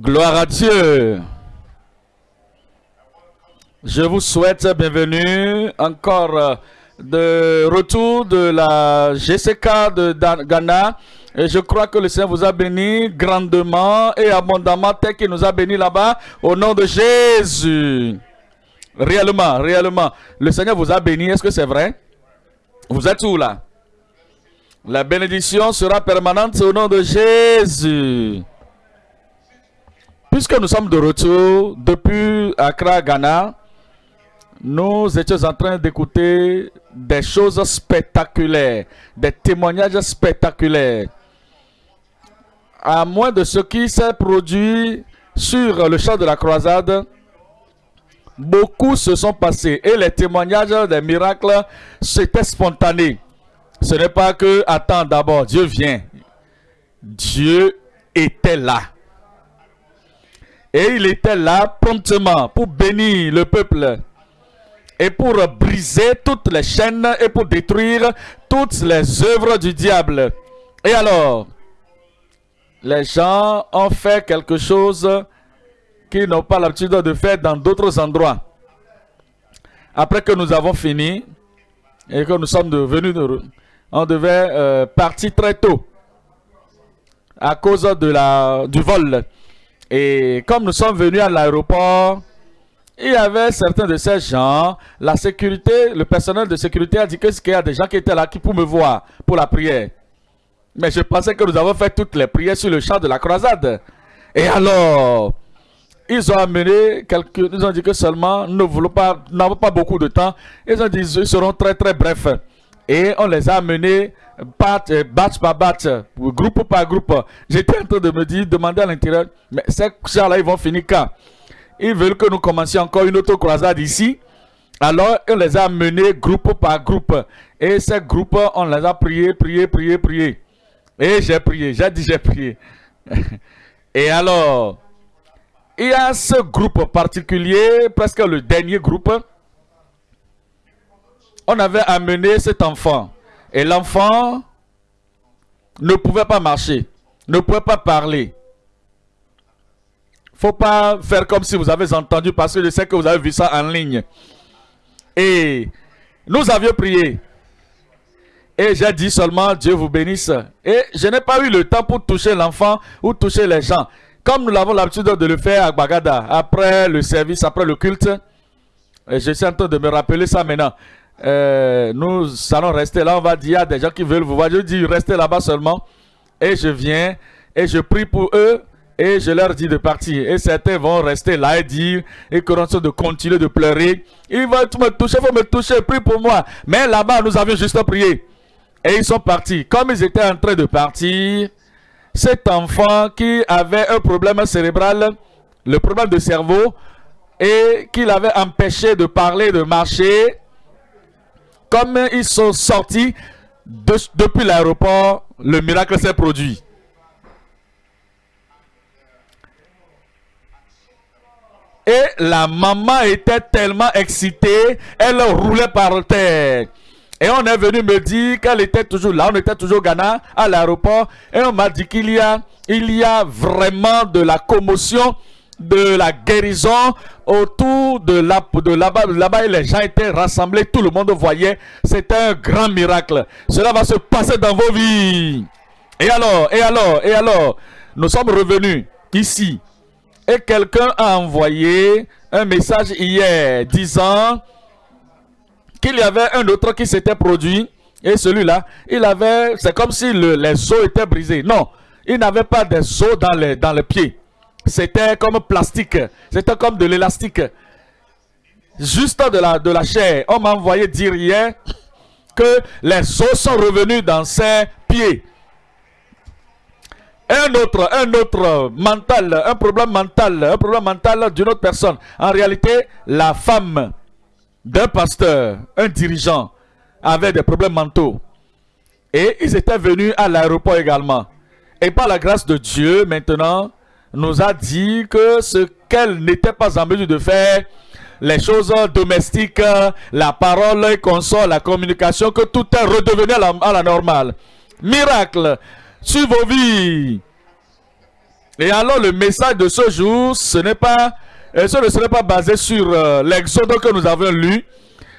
Gloire à Dieu. Je vous souhaite bienvenue encore de retour de la GCK de Ghana. Et je crois que le Seigneur vous a béni grandement et abondamment tel qu'il nous a béni là-bas au nom de Jésus. Réellement, réellement. Le Seigneur vous a béni. Est-ce que c'est vrai? Vous êtes où là? La bénédiction sera permanente au nom de Jésus. Puisque nous sommes de retour depuis Accra, Ghana, nous étions en train d'écouter des choses spectaculaires, des témoignages spectaculaires. À moins de ce qui s'est produit sur le champ de la croisade, beaucoup se sont passés et les témoignages des miracles, c'était spontané. Ce n'est pas que, attends d'abord, Dieu vient. Dieu était là. Et il était là promptement pour bénir le peuple et pour briser toutes les chaînes et pour détruire toutes les œuvres du diable. Et alors, les gens ont fait quelque chose qu'ils n'ont pas l'habitude de faire dans d'autres endroits. Après que nous avons fini et que nous sommes devenus on devait euh, partir très tôt à cause du vol. Et comme nous sommes venus à l'aéroport, il y avait certains de ces gens, la sécurité, le personnel de sécurité a dit qu'il y a des gens qui étaient là qui pour me voir pour la prière. Mais je pensais que nous avons fait toutes les prières sur le champ de la croisade. Et alors, ils ont amené quelques, ils ont dit que seulement nous ne pas, n'avons pas beaucoup de temps. Ils ont dit qu'ils seront très très brefs. Et on les a amenés batch, euh, par batch, groupe par groupe. J'étais en train de me dire, demander à l'intérieur, mais ces gens-là, ils vont finir quand? Ils veulent que nous commencions encore une autre croisade ici. Alors, on les a amenés groupe par groupe. Et ces groupes, on les a priés, priés, priés, priés. Et j'ai prié, j'ai dit j'ai prié. Et alors, il y a ce groupe particulier, presque le dernier groupe, on avait amené cet enfant. Et l'enfant ne pouvait pas marcher, ne pouvait pas parler. faut pas faire comme si vous avez entendu, parce que je sais que vous avez vu ça en ligne. Et nous avions prié. Et j'ai dit seulement, Dieu vous bénisse. Et je n'ai pas eu le temps pour toucher l'enfant ou toucher les gens. Comme nous l'avons l'habitude de le faire à Bagada, après le service, après le culte. Et je suis en train de me rappeler ça maintenant. Euh, nous allons rester là. On va dire, il y a des gens qui veulent vous voir. Je dis, restez là-bas seulement. Et je viens et je prie pour eux. Et je leur dis de partir. Et certains vont rester là et dire, et commencer de continuer de pleurer. Ils vont me toucher, il faut me toucher, prie pour moi. Mais là-bas, nous avions juste prié. Et ils sont partis. Comme ils étaient en train de partir, cet enfant qui avait un problème cérébral, le problème de cerveau, et qui l'avait empêché de parler, de marcher, comme ils sont sortis depuis l'aéroport, le miracle s'est produit. Et la maman était tellement excitée, elle roulait par terre. Et on est venu me dire qu'elle était toujours là, on était toujours au Ghana, à l'aéroport. Et on m'a dit qu'il y a, il y a vraiment de la commotion de la guérison autour de là de là-bas là-bas les gens étaient rassemblés tout le monde voyait. C'était un grand miracle. Cela va se passer dans vos vies. Et alors et alors et alors nous sommes revenus ici. Et quelqu'un a envoyé un message hier disant qu'il y avait un autre qui s'était produit et celui-là il avait c'est comme si les os étaient brisés. Non il n'avait pas des os dans les dans les pieds c'était comme plastique. C'était comme de l'élastique. Juste de la, de la chair. On m'a envoyé dire hier que les os sont revenus dans ses pieds. Un autre, un autre mental, un problème mental, un problème mental d'une autre personne. En réalité, la femme d'un pasteur, un dirigeant, avait des problèmes mentaux. Et ils étaient venus à l'aéroport également. Et par la grâce de Dieu, maintenant, nous a dit que ce qu'elle n'était pas en mesure de faire, les choses domestiques, la parole, les consoles, la communication, que tout est redevenu à la, normale. Miracle sur vos vies. Et alors le message de ce jour, ce n'est pas, euh, ce ne serait pas basé sur euh, l'exode que nous avons lu.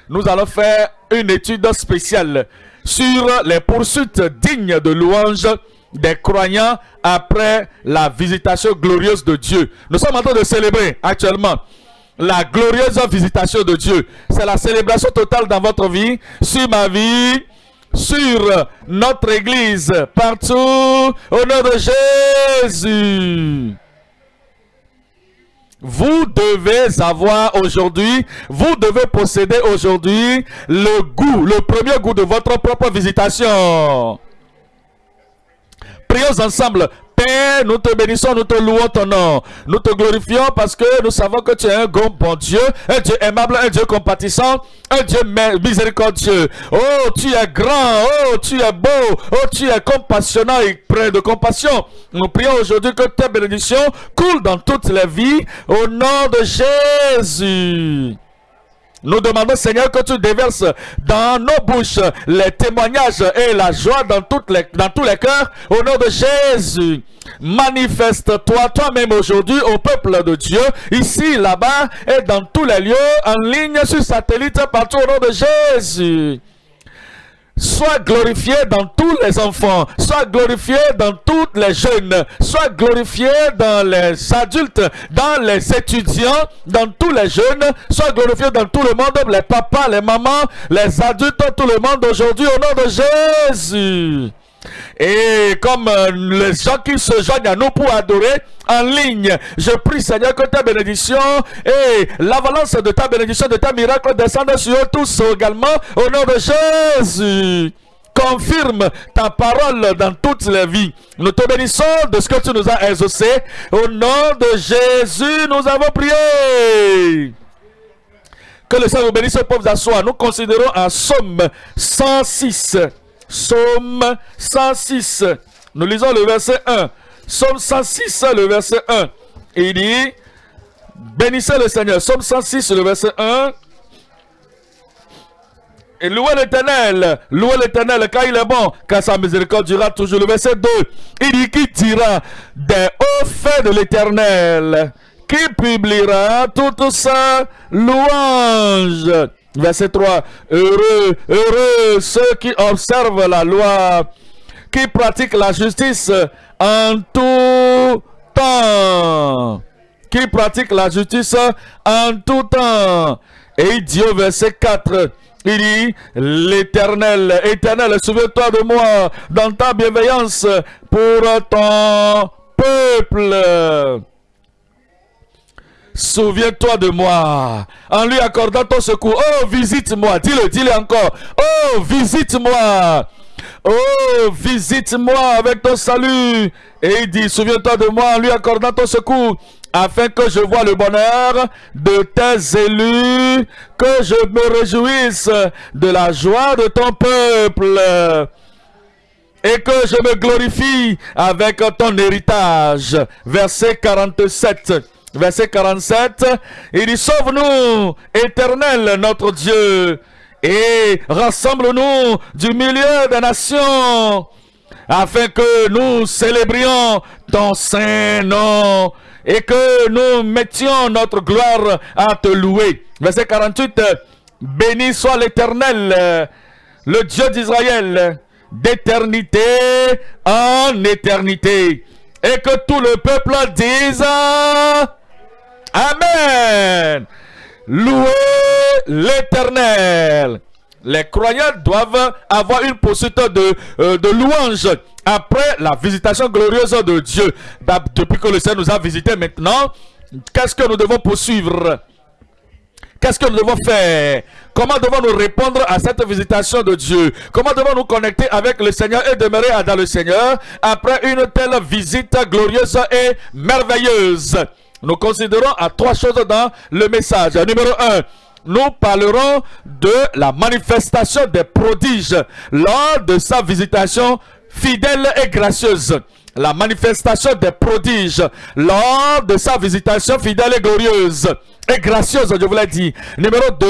Nous allons faire une étude spéciale sur les poursuites dignes de louange des croyants après la visitation glorieuse de Dieu. Nous sommes en train de célébrer actuellement la glorieuse visitation de Dieu. C'est la célébration totale dans votre vie, sur ma vie, sur notre église, partout, au nom de Jésus. Vous devez avoir aujourd'hui, vous devez posséder aujourd'hui le goût, le premier goût de votre propre visitation. Prions ensemble. Père, nous te bénissons, nous te louons ton nom. Nous te glorifions parce que nous savons que tu es un bon Dieu, un Dieu aimable, un Dieu compatissant, un Dieu miséricordieux. Oh, tu es grand, oh, tu es beau, oh, tu es compassionnant et plein de compassion. Nous prions aujourd'hui que ta bénédiction coule dans toutes les vies au nom de Jésus. Nous demandons, Seigneur, que tu déverses dans nos bouches les témoignages et la joie dans, toutes les, dans tous les cœurs. Au nom de Jésus, manifeste-toi toi-même aujourd'hui au peuple de Dieu, ici, là-bas et dans tous les lieux, en ligne, sur satellite, partout au nom de Jésus. Sois glorifié dans tous les enfants, sois glorifié dans toutes les jeunes, sois glorifié dans les adultes, dans les étudiants, dans tous les jeunes, sois glorifié dans tout le monde, les papas, les mamans, les adultes, tout le monde aujourd'hui au nom de Jésus. Et comme euh, les gens qui se joignent à nous pour adorer en ligne, je prie Seigneur que ta bénédiction et l'avalanche de ta bénédiction, de ta miracle descendent sur eux tous également au nom de Jésus. Confirme ta parole dans toutes les vies. Nous te bénissons de ce que tu nous as exaucé. Au nom de Jésus, nous avons prié. Que le Seigneur vous bénisse, pauvres à Nous considérons un Somme 106. Psaume 106. Nous lisons le verset 1. Psaume 106, le verset 1. il dit, bénissez le Seigneur. Psaume 106, le verset 1. Et louez l'éternel, louez l'éternel car il est bon, car sa miséricorde durera toujours. Le verset 2, il dit qui dira des hauts faits de l'éternel, qui publiera toute sa louange. Verset 3. Heureux, heureux ceux qui observent la loi, qui pratiquent la justice en tout temps. Qui pratiquent la justice en tout temps. Et Dieu, verset 4. Il dit, l'éternel, éternel, souviens-toi de moi dans ta bienveillance pour ton peuple. Souviens-toi de moi en lui accordant ton secours. Oh, visite-moi. Dis-le, dis-le encore. Oh, visite-moi. Oh, visite-moi avec ton salut. Et il dit, souviens-toi de moi en lui accordant ton secours, afin que je vois le bonheur de tes élus, que je me réjouisse de la joie de ton peuple, et que je me glorifie avec ton héritage. Verset 47 verset 47, il dit, sauve-nous, éternel notre Dieu, et rassemble-nous du milieu des nations, afin que nous célébrions ton saint nom, et que nous mettions notre gloire à te louer. Verset 48, béni soit l'éternel, le Dieu d'Israël, d'éternité en éternité. Et que tout le peuple dise Amen. Louez l'éternel. Les croyants doivent avoir une poursuite de, euh, de louange après la visitation glorieuse de Dieu. Depuis que le Seigneur nous a visités maintenant, qu'est-ce que nous devons poursuivre? Qu'est-ce que nous devons faire? Comment devons-nous répondre à cette visitation de Dieu? Comment devons-nous connecter avec le Seigneur et demeurer dans le Seigneur après une telle visite glorieuse et merveilleuse? Nous considérons à trois choses dans le message. Numéro un, nous parlerons de la manifestation des prodiges lors de sa visitation fidèle et gracieuse. La manifestation des prodiges lors de sa visitation fidèle et glorieuse et gracieuse, je vous l'ai dit. Numéro 2,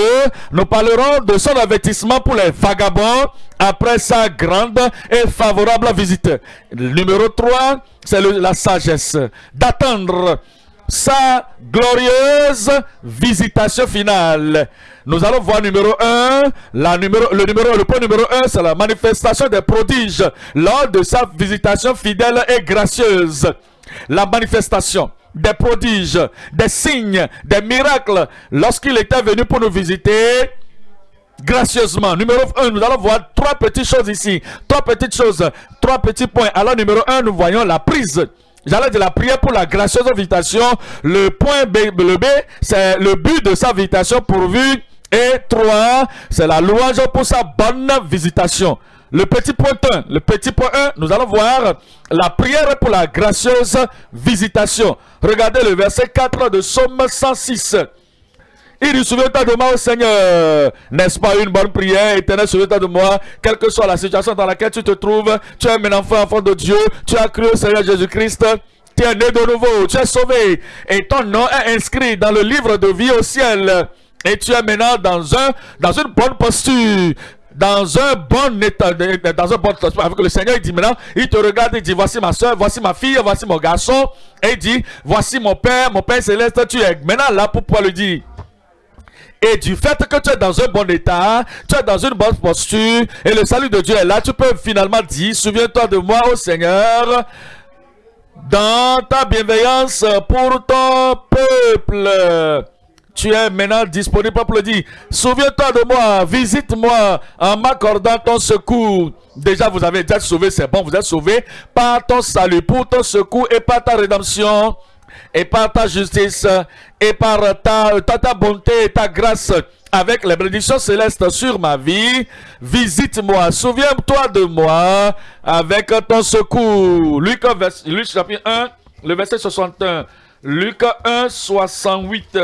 nous parlerons de son avertissement pour les vagabonds après sa grande et favorable visite. Numéro 3, c'est la sagesse d'attendre sa glorieuse visitation finale. Nous allons voir numéro 1, la numéro, le, numéro, le point numéro 1, c'est la manifestation des prodiges lors de sa visitation fidèle et gracieuse. La manifestation des prodiges, des signes, des miracles lorsqu'il était venu pour nous visiter gracieusement. Numéro 1, nous allons voir trois petites choses ici. Trois petites choses, trois petits points. Alors numéro 1, nous voyons la prise J'allais de la prière pour la gracieuse invitation. Le point B, le B, c'est le but de sa invitation pourvu. Et trois, c'est la louange pour sa bonne visitation. Le petit point 1, le petit point 1, nous allons voir la prière pour la gracieuse visitation. Regardez le verset 4 de Somme 106. Il dit, souviens-toi de moi, au Seigneur. N'est-ce pas une bonne prière, éternel, souviens-toi de moi, quelle que soit la situation dans laquelle tu te trouves. Tu es un enfant, enfant de Dieu. Tu as cru au Seigneur Jésus-Christ. Tu es né de nouveau, tu es sauvé. Et ton nom est inscrit dans le livre de vie au ciel. Et tu es maintenant dans, un, dans une bonne posture dans un bon état, dans un bon avec le Seigneur, il dit maintenant, il te regarde, il dit, voici ma soeur, voici ma fille, voici mon garçon, et il dit, voici mon Père, mon Père céleste, tu es maintenant là pour pouvoir lui dire, et du fait que tu es dans un bon état, tu es dans une bonne posture, et le salut de Dieu est là, tu peux finalement dire, souviens-toi de moi, au Seigneur, dans ta bienveillance pour ton peuple. Tu es maintenant disponible pour le dire. Souviens-toi de moi, visite-moi en m'accordant ton secours. Déjà, vous avez déjà sauvé, c'est bon, vous êtes sauvé par ton salut, pour ton secours et par ta rédemption et par ta justice et par ta, bonté et ta grâce avec les bénédictions célestes sur ma vie. Visite-moi, souviens-toi de moi avec ton secours. Luc, Luc chapitre 1, le verset 61. Luc 1, 68.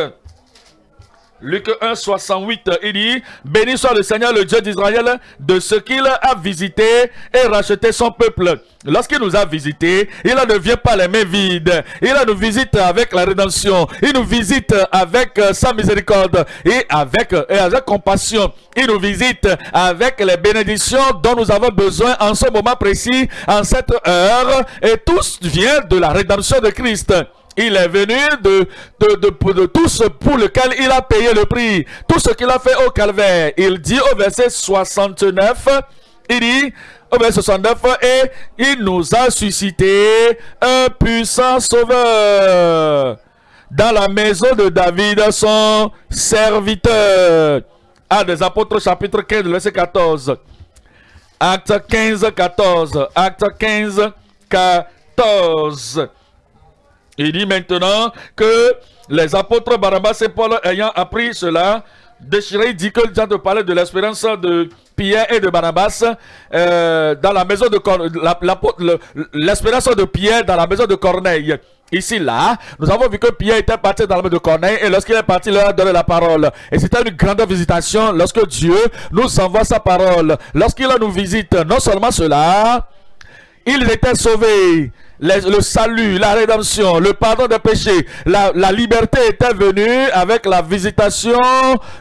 Luc 1, 68, il dit, Béni soit le Seigneur, le Dieu d'Israël, de ce qu'il a visité et racheté son peuple. Lorsqu'il nous a visité, il ne vient pas les mains vides. Il nous visite avec la rédemption. Il nous visite avec euh, sa miséricorde et avec, et avec compassion. Il nous visite avec les bénédictions dont nous avons besoin en ce moment précis, en cette heure. Et tout vient de la rédemption de Christ. Il est venu de, tout ce pour lequel il a payé le prix. Tout ce qu'il a fait au calvaire. Il dit au verset 69, il dit au verset 69, et il nous a suscité un puissant sauveur dans la maison de David, son serviteur. Ah, des apôtres chapitre 15, verset 14. Acte 15, 14. Acte 15, 14. Il dit maintenant que les apôtres Barabbas et Paul ayant appris cela, déchiré, dit que le de parler de l'espérance de Pierre et de Barabbas euh, dans la maison de l'espérance de Pierre dans la maison de Corneille. Ici, là, nous avons vu que Pierre était parti dans la maison de Corneille et lorsqu'il est parti, il leur a donné la parole. Et c'était une grande visitation lorsque Dieu nous envoie sa parole. Lorsqu'il nous visite, non seulement cela, ils étaient sauvés le salut, la rédemption, le pardon des péchés, la, la liberté était venue avec la visitation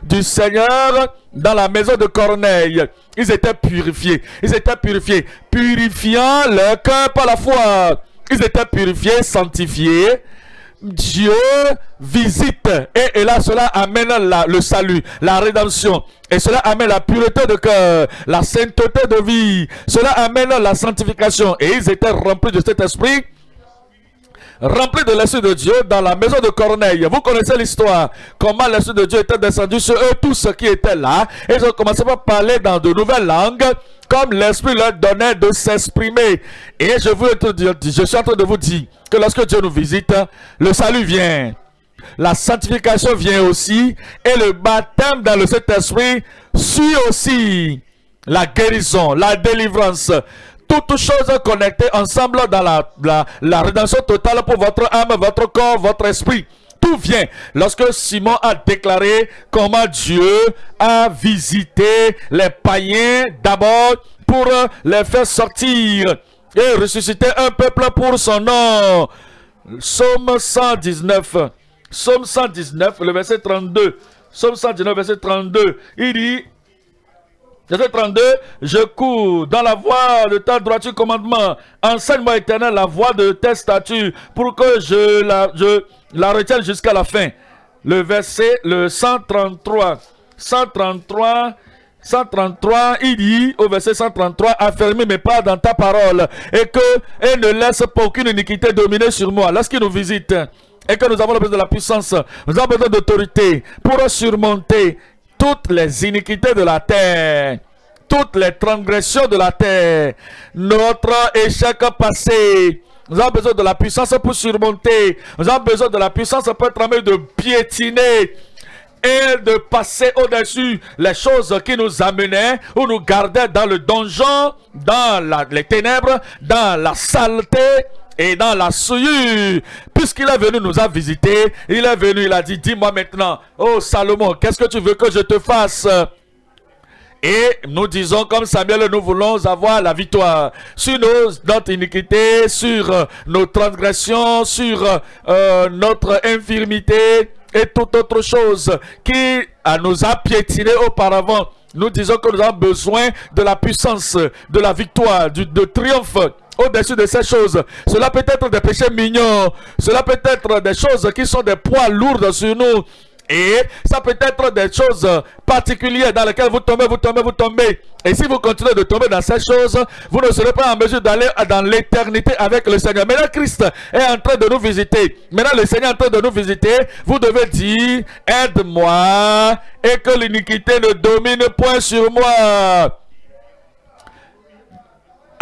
du Seigneur dans la maison de Corneille. Ils étaient purifiés. Ils étaient purifiés. Purifiant leur cœur par la foi. Ils étaient purifiés, sanctifiés Dieu visite. Et, là cela amène le salut, la rédemption. Et cela amène la pureté de cœur, la sainteté de vie, cela amène la sanctification. Et ils étaient remplis de cet esprit remplis de l'Esprit de Dieu dans la maison de Corneille. Vous connaissez l'histoire, comment l'Esprit de Dieu était descendu sur eux, tous ceux qui étaient là, ils ont commencé à parler dans de nouvelles langues, comme l'Esprit leur donnait de s'exprimer. Et je, vous, je suis en train de vous dire que lorsque Dieu nous visite, le salut vient. La sanctification vient aussi. Et le baptême dans le Saint-Esprit suit aussi la guérison, la délivrance. Toutes choses connectées ensemble dans la, la, la rédemption totale pour votre âme, votre corps, votre esprit lorsque Simon a déclaré comment Dieu a visité les païens d'abord pour les faire sortir et ressusciter un peuple pour son nom. Psaume 119. Psaume 119, le verset 32. Psaume 119, verset 32. Il dit, verset 32, je cours dans la voie de ta droiture commandement. Enseigne-moi éternel la voie de tes statuts pour que je la, je la retienne jusqu'à la fin. Le verset, le 133. 133, 133, il dit au verset 133, affermis mes pas dans ta parole et que et ne laisse pas aucune iniquité dominer sur moi. Lorsqu'il nous visite et que nous avons besoin de la puissance, nous avons besoin d'autorité pour surmonter toutes les iniquités de la terre, toutes les transgressions de la terre, notre échec passé. Nous avons besoin de la puissance pour surmonter. Nous avons besoin de la puissance pour être en de piétiner et de passer au-dessus les choses qui nous amenaient ou nous gardaient dans le donjon, dans les ténèbres, dans la saleté et dans la souillure. Puisqu'il est venu nous a visité, il est venu, il a dit, dis-moi maintenant, oh Salomon, qu'est-ce que tu veux que je te fasse? Et nous disons comme Samuel, nous voulons avoir la victoire sur nos, notre iniquité, sur euh, nos transgressions, sur euh, notre infirmité, et toute autre chose qui nous a piétiné auparavant. Nous disons que nous avons besoin de la puissance, de la victoire, de triomphe au-dessus de ces choses. Cela peut être des péchés mignons. Cela peut être des choses qui sont des poids lourds sur nous. Et ça peut être des choses particulières dans lesquelles vous tombez, vous tombez, vous tombez. Et si vous continuez de tomber dans ces choses, vous ne serez pas en mesure d'aller dans l'éternité avec le Seigneur. Maintenant, Christ est en train de nous visiter. Maintenant, le Seigneur est en train de nous visiter. Vous devez dire, aide-moi et que l'iniquité ne domine point sur moi.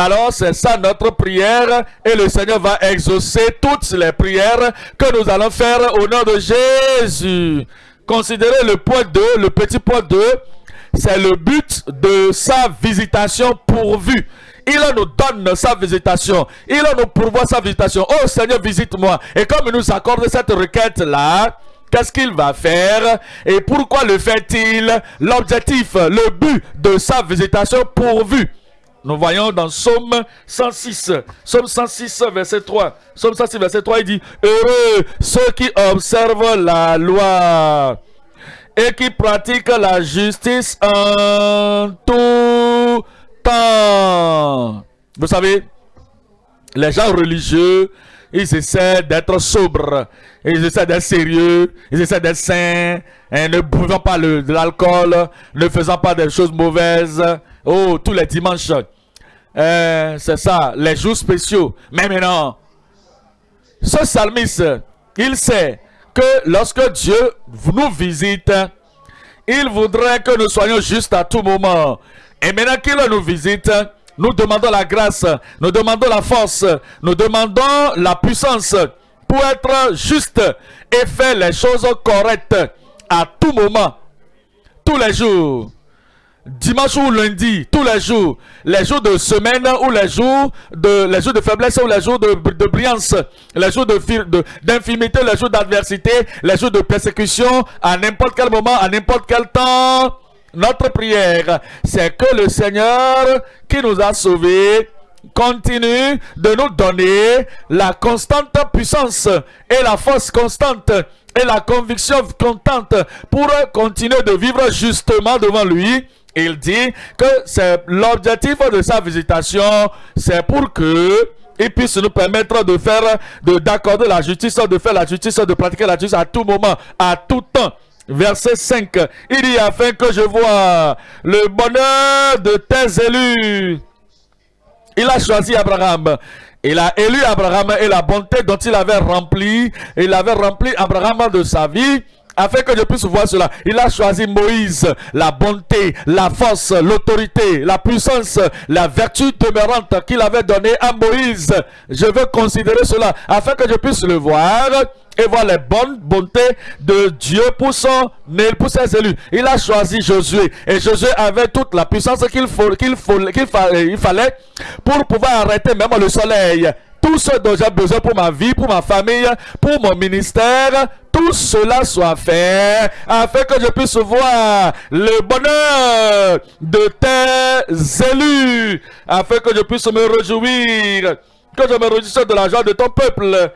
Alors, c'est ça notre prière et le Seigneur va exaucer toutes les prières que nous allons faire au nom de Jésus. Considérez le point 2, le petit point 2, c'est le but de sa visitation pourvue. Il nous donne sa visitation. Il nous pourvoit sa visitation. Oh Seigneur, visite-moi. Et comme il nous accorde cette requête-là, qu'est-ce qu'il va faire? Et pourquoi le fait-il? L'objectif, le but de sa visitation pourvue. Nous voyons dans Somme 106, Somme 106, verset 3. Somme 106, verset 3, il dit, Heureux ceux qui observent la loi et qui pratiquent la justice en tout temps. Vous savez, les gens religieux, ils essaient d'être sobres, ils essaient d'être sérieux, ils essaient d'être saints, et ne buvant pas de l'alcool, ne faisant pas des choses mauvaises, Oh, tous les dimanches. Euh, c'est ça, les jours spéciaux. Mais maintenant, ce psalmiste, il sait que lorsque Dieu nous visite, il voudrait que nous soyons justes à tout moment. Et maintenant qu'il nous visite, nous demandons la grâce, nous demandons la force, nous demandons la puissance pour être juste et faire les choses correctes à tout moment, tous les jours dimanche ou lundi, tous les jours, les jours de semaine ou les jours de, les jours de faiblesse ou les jours de, de brillance, les jours d'infimité, les jours d'adversité, les jours de persécution, à n'importe quel moment, à n'importe quel temps. Notre prière, c'est que le Seigneur qui nous a sauvés continue de nous donner la constante puissance et la force constante et la conviction constante pour continuer de vivre justement devant lui il dit que c'est l'objectif de sa visitation, c'est pour que il puisse nous permettre de faire, d'accorder la justice, de faire la justice, de pratiquer la justice à tout moment, à tout temps. Verset 5, il dit afin que je vois le bonheur de tes élus. Il a choisi Abraham. Il a élu Abraham et la bonté dont il avait rempli, il avait rempli Abraham de sa vie afin que je puisse voir cela. Il a choisi Moïse, la bonté, la force, l'autorité, la puissance, la vertu demeurante qu'il avait donnée à Moïse. Je veux considérer cela afin que je puisse le voir et voir les bonnes bontés de Dieu pour son pour ses élus. Il a choisi Josué et Josué avait toute la puissance qu'il faut, qu'il fallait pour pouvoir arrêter même le soleil tout ce dont j'ai besoin pour ma vie, pour ma famille, pour mon ministère, tout cela soit fait afin que je puisse voir le bonheur de tes élus, afin que je puisse me réjouir, que je me réjouisse de la joie de ton peuple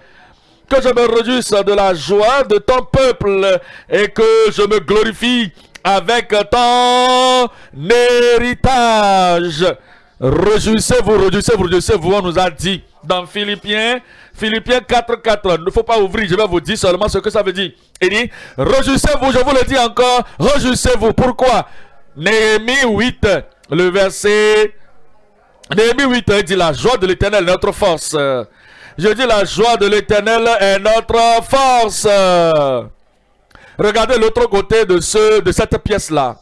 que je me réjouisse de la joie de ton peuple et que je me glorifie avec ton héritage. Réjouissez-vous, réjouissez-vous, réjouissez-vous, on nous a dit dans Philippiens, Philippiens 4, 4. Il ne faut pas ouvrir, je vais vous dire seulement ce que ça veut dire. Il dit, réjouissez-vous, je vous le dis encore, réjouissez-vous. Pourquoi? Néhémie 8, le verset... Néhémie 8, il dit, la joie de l'éternel, notre force. Je dis, la joie de l'éternel est notre force. Regardez l'autre côté de, ce, de cette pièce-là.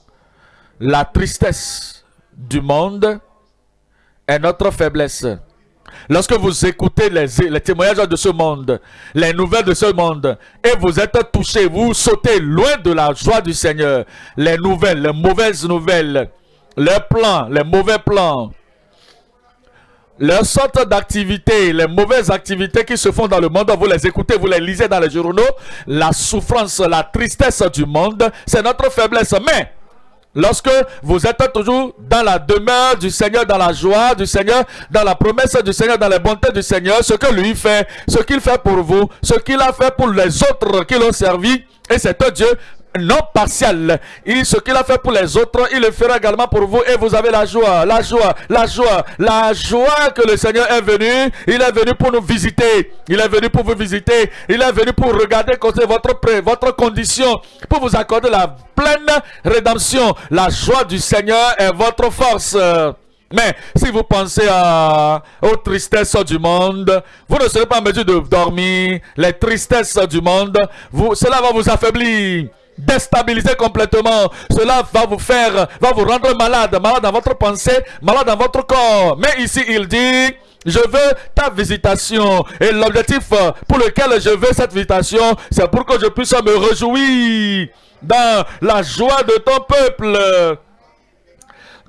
La tristesse du monde est notre faiblesse. Lorsque vous écoutez les, témoignages de ce monde, les nouvelles de ce monde, et vous êtes touché, vous sautez loin de la joie du Seigneur. Les nouvelles, les mauvaises nouvelles, les plans, les mauvais plans, les sortes d'activités, les mauvaises activités qui se font dans le monde, vous les écoutez, vous les lisez dans les journaux. La souffrance, la tristesse du monde, c'est notre faiblesse. Mais Lorsque vous êtes toujours dans la demeure du Seigneur, dans la joie du Seigneur, dans la promesse du Seigneur, dans les bontés du Seigneur, ce que lui fait, ce qu'il fait pour vous, ce qu'il a fait pour les autres qui l'ont servi, et c'est un Dieu non partiel. Il, ce qu'il a fait pour les autres, il le fera également pour vous et vous avez la joie, la joie, la joie, la joie que le Seigneur est venu. Il est venu pour nous visiter. Il est venu pour vous visiter. Il est venu pour regarder votre, votre condition, pour vous accorder la pleine rédemption. La joie du Seigneur est votre force. Mais si vous pensez à, aux tristesses du monde, vous ne serez pas en mesure de dormir. Les tristesses du monde, cela va vous affaiblir déstabiliser complètement. Cela va vous faire, va vous rendre malade, malade dans votre pensée, malade dans votre corps. Mais ici, il dit, je veux ta visitation. Et l'objectif pour lequel je veux cette visitation, c'est pour que je puisse me réjouir dans la joie de ton peuple.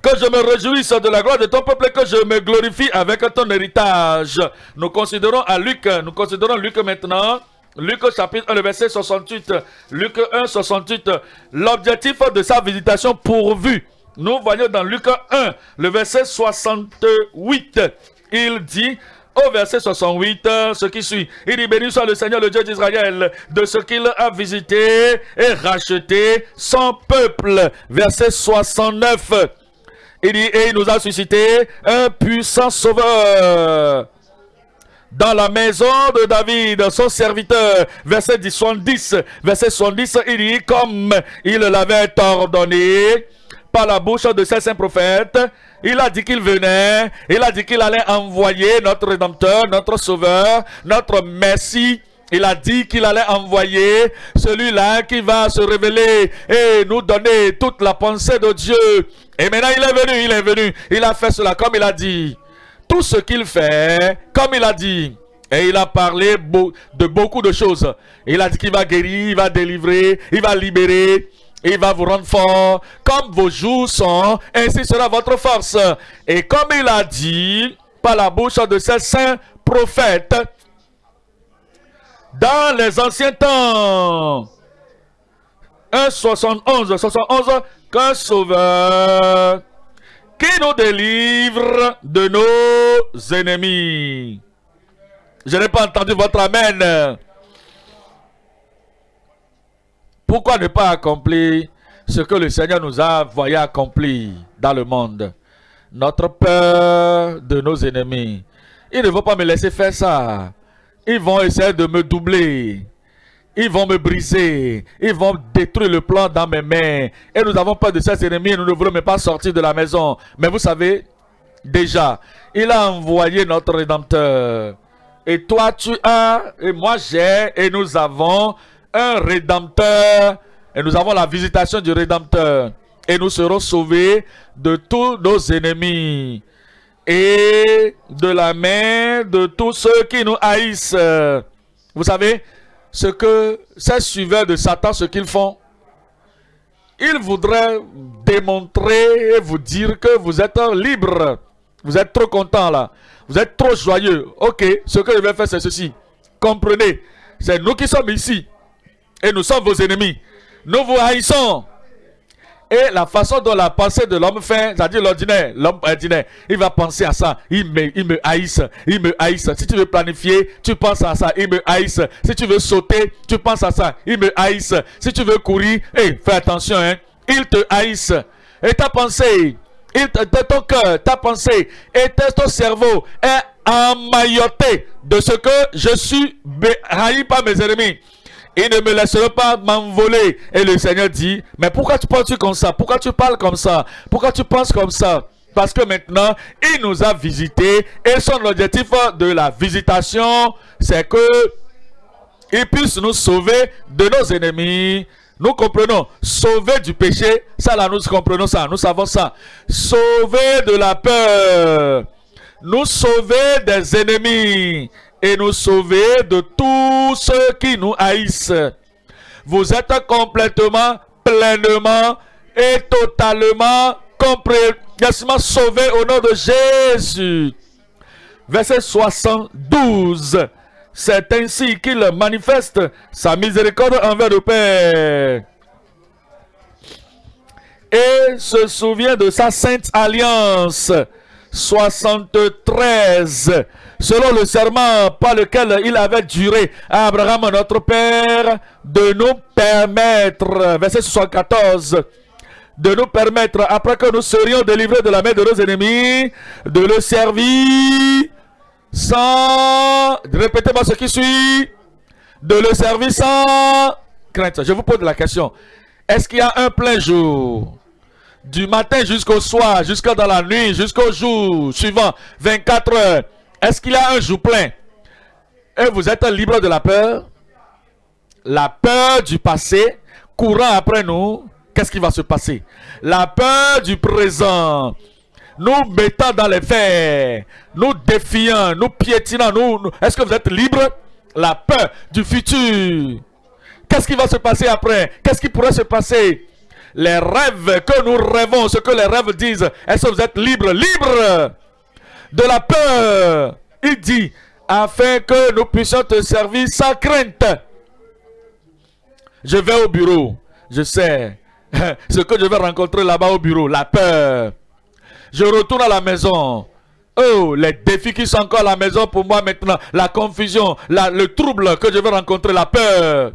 Que je me réjouisse de la gloire de ton peuple et que je me glorifie avec ton héritage. Nous considérons à Luc, nous considérons Luc maintenant. Luc chapitre 1, le verset 68. Luc 1, 68. L'objectif de sa visitation pourvu. Nous voyons dans Luc 1, le verset 68. Il dit au verset 68, ce qui suit. Il dit, béni soit le Seigneur, le Dieu d'Israël, de ce qu'il a visité et racheté son peuple. Verset 69. Il dit, et il nous a suscité un puissant sauveur dans la maison de David, son serviteur. Verset 70, verset 70, il dit, comme il l'avait ordonné par la bouche de ses saints prophètes, il a dit qu'il venait, il a dit qu'il allait envoyer notre Rédempteur, notre Sauveur, notre Messie, il a dit qu'il allait envoyer celui-là qui va se révéler et nous donner toute la pensée de Dieu. Et maintenant il est venu, il est venu. Il a fait cela comme il a dit tout ce qu'il fait, comme il a dit. Et il a parlé de beaucoup de choses. Il a dit qu'il va guérir, il va délivrer, il va libérer, il va vous rendre fort. Comme vos jours sont, ainsi sera votre force. Et comme il a dit par la bouche de ses saints prophètes, dans les anciens temps, 1, 71, 71, qu'un sauveur qui nous délivre de nos ennemis. Je n'ai pas entendu votre Amen. Pourquoi ne pas accomplir ce que le Seigneur nous a voyé accomplir dans le monde? Notre peur de nos ennemis. Ils ne vont pas me laisser faire ça. Ils vont essayer de me doubler. Ils vont me briser. Ils vont détruire le plan dans mes mains. Et nous avons peur de ces ennemis. Nous ne voulons même pas sortir de la maison. Mais vous savez, déjà, il a envoyé notre Rédempteur. Et toi, tu as, et moi j'ai, et nous avons un Rédempteur. Et nous avons la visitation du Rédempteur. Et nous serons sauvés de tous nos ennemis. Et de la main de tous ceux qui nous haïssent. Vous savez, ce que ces suiveurs de Satan, ce qu'ils font, ils voudraient démontrer et vous dire que vous êtes libre. Vous êtes trop content là. Vous êtes trop joyeux. Ok, ce que je vais faire, c'est ceci. Comprenez, c'est nous qui sommes ici. Et nous sommes vos ennemis. Nous vous haïssons. Et la façon dont la pensée de l'homme fait, c'est-à-dire l'ordinaire, l'homme ordinaire, il va penser à ça. Il me, il me haïsse, il me haïsse. Si tu veux planifier, tu penses à ça, il me haïsse. Si tu veux sauter, tu penses à ça, il me haïsse. Si tu veux courir, hey, fais attention, hein, il te haïsse. Et ta pensée, il te, ton cœur, ta pensée et ton cerveau est emmailloté de ce que je suis haï par mes ennemis. Il ne me laisseront pas m'envoler. Et le Seigneur dit, mais pourquoi tu penses comme ça? Pourquoi tu parles comme ça? Pourquoi tu penses comme ça? Parce que maintenant, il nous a visités et son objectif de la visitation, c'est que il puisse nous sauver de nos ennemis. Nous comprenons, sauver du péché, ça là nous comprenons ça, nous savons ça. Sauver de la peur, nous sauver des ennemis et nous sauver de tous ceux qui nous haïssent. Vous êtes complètement, pleinement et totalement, complètement sauvés au nom de Jésus. Verset 72. C'est ainsi qu'il manifeste sa miséricorde envers le Père. Et se souvient de sa sainte alliance. 73 selon le serment par lequel il avait duré à Abraham, notre Père, de nous permettre, verset 74, de nous permettre, après que nous serions délivrés de la main de nos ennemis, de le servir sans, répétez-moi ce qui suit, de le servir sans crainte. Je vous pose la question, est-ce qu'il y a un plein jour du matin jusqu'au soir, jusqu'à dans la nuit, jusqu'au jour suivant, 24 heures, est-ce qu'il y a un jour plein? Et vous êtes libre de la peur? La peur du passé, courant après nous, qu'est-ce qui va se passer? La peur du présent, nous mettant dans les fers, nous défiant, nous piétinant, nous, est-ce que vous êtes libre? La peur du futur. Qu'est-ce qui va se passer après? Qu'est-ce qui pourrait se passer? Les rêves que nous rêvons, ce que les rêves disent, est-ce que vous êtes libre Libre de la peur? Il dit, afin que nous puissions te servir sans crainte. Je vais au bureau. Je sais ce que je vais rencontrer là-bas au bureau, la peur. Je retourne à la maison. Oh, les défis qui sont encore à la maison pour moi maintenant, la confusion, le trouble que je vais rencontrer, la peur.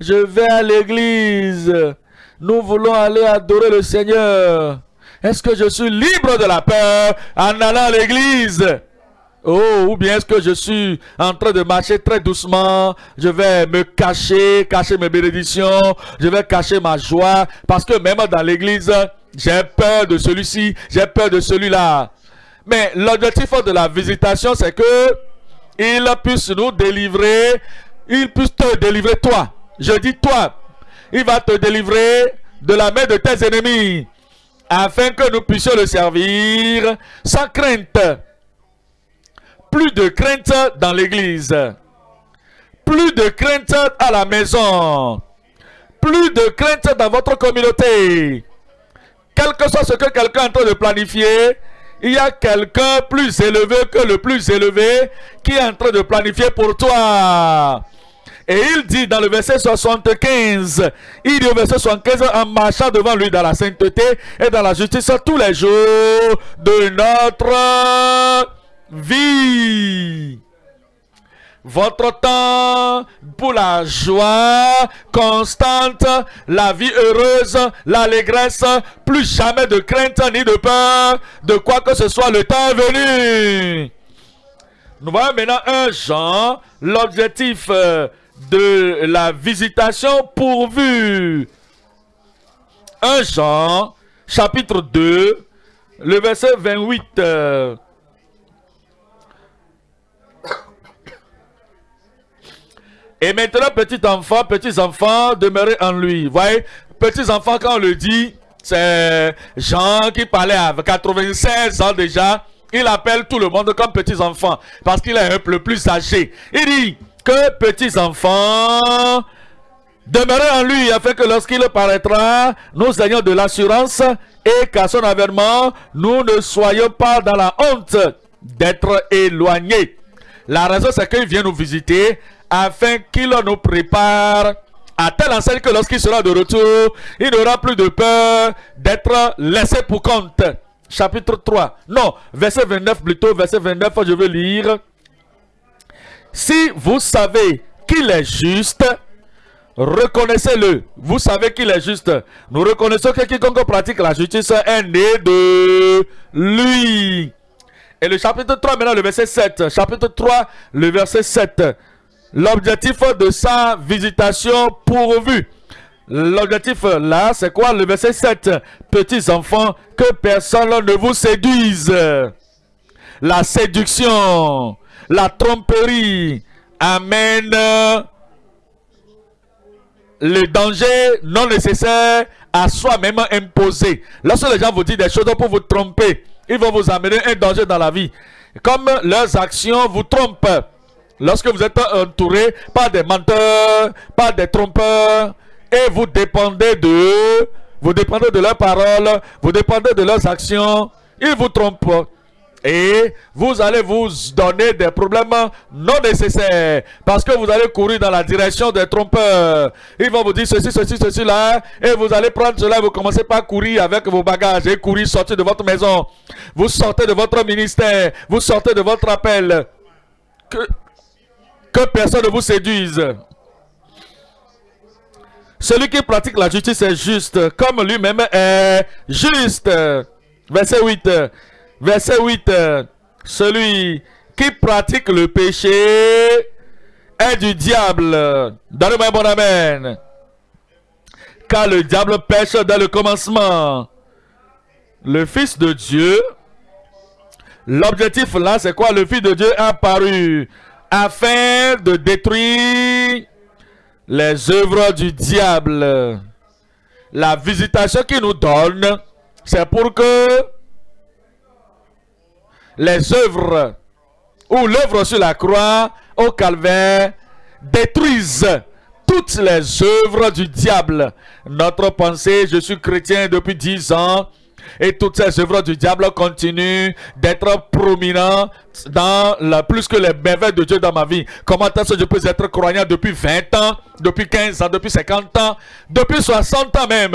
Je vais à l'église. Nous voulons aller adorer le Seigneur. Est-ce que je suis libre de la peur en allant à l'église? Oh, ou bien est-ce que je suis en train de marcher très doucement, je vais me cacher, cacher mes bénédictions, je vais cacher ma joie, parce que même dans l'église, j'ai peur de celui-ci, j'ai peur de celui-là. Mais l'objectif de la visitation, c'est que il puisse nous délivrer, il puisse te délivrer toi. Je dis toi, il va te délivrer de la main de tes ennemis afin que nous puissions le servir sans crainte. Plus de crainte dans l'église. Plus de crainte à la maison. Plus de crainte dans votre communauté. Quel que soit ce que quelqu'un est en train de planifier, il y a quelqu'un plus élevé que le plus élevé qui est en train de planifier pour toi. Et il dit dans le verset 75, il dit au verset 75, en marchant devant lui dans la sainteté et dans la justice tous les jours de notre vie. Votre temps pour la joie constante, la vie heureuse, l'allégresse, plus jamais de crainte ni de peur, de quoi que ce soit, le temps est venu. Nous voyons maintenant un Jean, l'objectif euh, de la visitation pourvue. 1 Jean, chapitre 2, le verset 28. Et maintenant, petit enfant, petits enfants, demeurez en lui. Voyez, petits enfants, quand on le dit, c'est Jean qui parlait à 96 ans déjà. Il appelle tout le monde comme petits enfants parce qu'il est peu plus âgé. Il dit, que petits enfants, demeurez en lui afin que lorsqu'il paraîtra, nous ayons de l'assurance et qu'à son avènement, nous ne soyons pas dans la honte d'être éloignés. La raison, c'est qu'il vient nous visiter afin qu'il nous prépare à telle enseigne que lorsqu'il sera de retour, il n'aura plus de peur d'être laissé pour compte. Chapitre 3. Non, verset 29 plutôt, verset 29, je veux lire. Si vous savez qu'il est juste, reconnaissez-le. Vous savez qu'il est juste. Nous reconnaissons que quiconque pratique la justice est né de lui. Et le chapitre 3, maintenant le verset 7. Chapitre 3, le verset 7. L'objectif de sa visitation pourvue. L'objectif là, c'est quoi? Le verset 7. Petits enfants, que personne ne vous séduise. La séduction, la tromperie amène le danger non nécessaire à soi-même imposé. Lorsque les gens vous disent des choses pour vous tromper, ils vont vous amener un danger dans la vie. Comme leurs actions vous trompent. Lorsque vous êtes entouré par des menteurs, par des trompeurs, et vous dépendez de vous dépendez de leurs paroles, vous dépendez de leurs actions, ils vous trompent. Et vous allez vous donner des problèmes non nécessaires. Parce que vous allez courir dans la direction des trompeurs. Ils vont vous dire ceci, ceci, ceci là. Et vous allez prendre cela. Vous commencez par courir avec vos bagages. Et courir, sortir de votre maison. Vous sortez de votre ministère. Vous sortez de votre appel. Que, personne ne vous séduise. Celui qui pratique la justice est juste, comme lui-même est juste. Verset 8. Verset 8. Celui qui pratique le péché est du diable. Donnez-moi un bon amen. Car le diable pêche dès le commencement. Le Fils de Dieu, l'objectif là, c'est quoi? Le Fils de Dieu apparu afin de détruire les œuvres du diable. La visitation qu'il nous donne, c'est pour que les œuvres ou l'œuvre sur la croix au calvaire détruisent toutes les œuvres du diable. Notre pensée, je suis chrétien depuis dix ans, et toutes ces œuvres du diable continuent d'être prominentes dans la, plus que les merveilles de Dieu dans ma vie. Comment est-ce que je peux être croyant depuis 20 ans, depuis 15 ans, depuis 50 ans, depuis 60 ans même?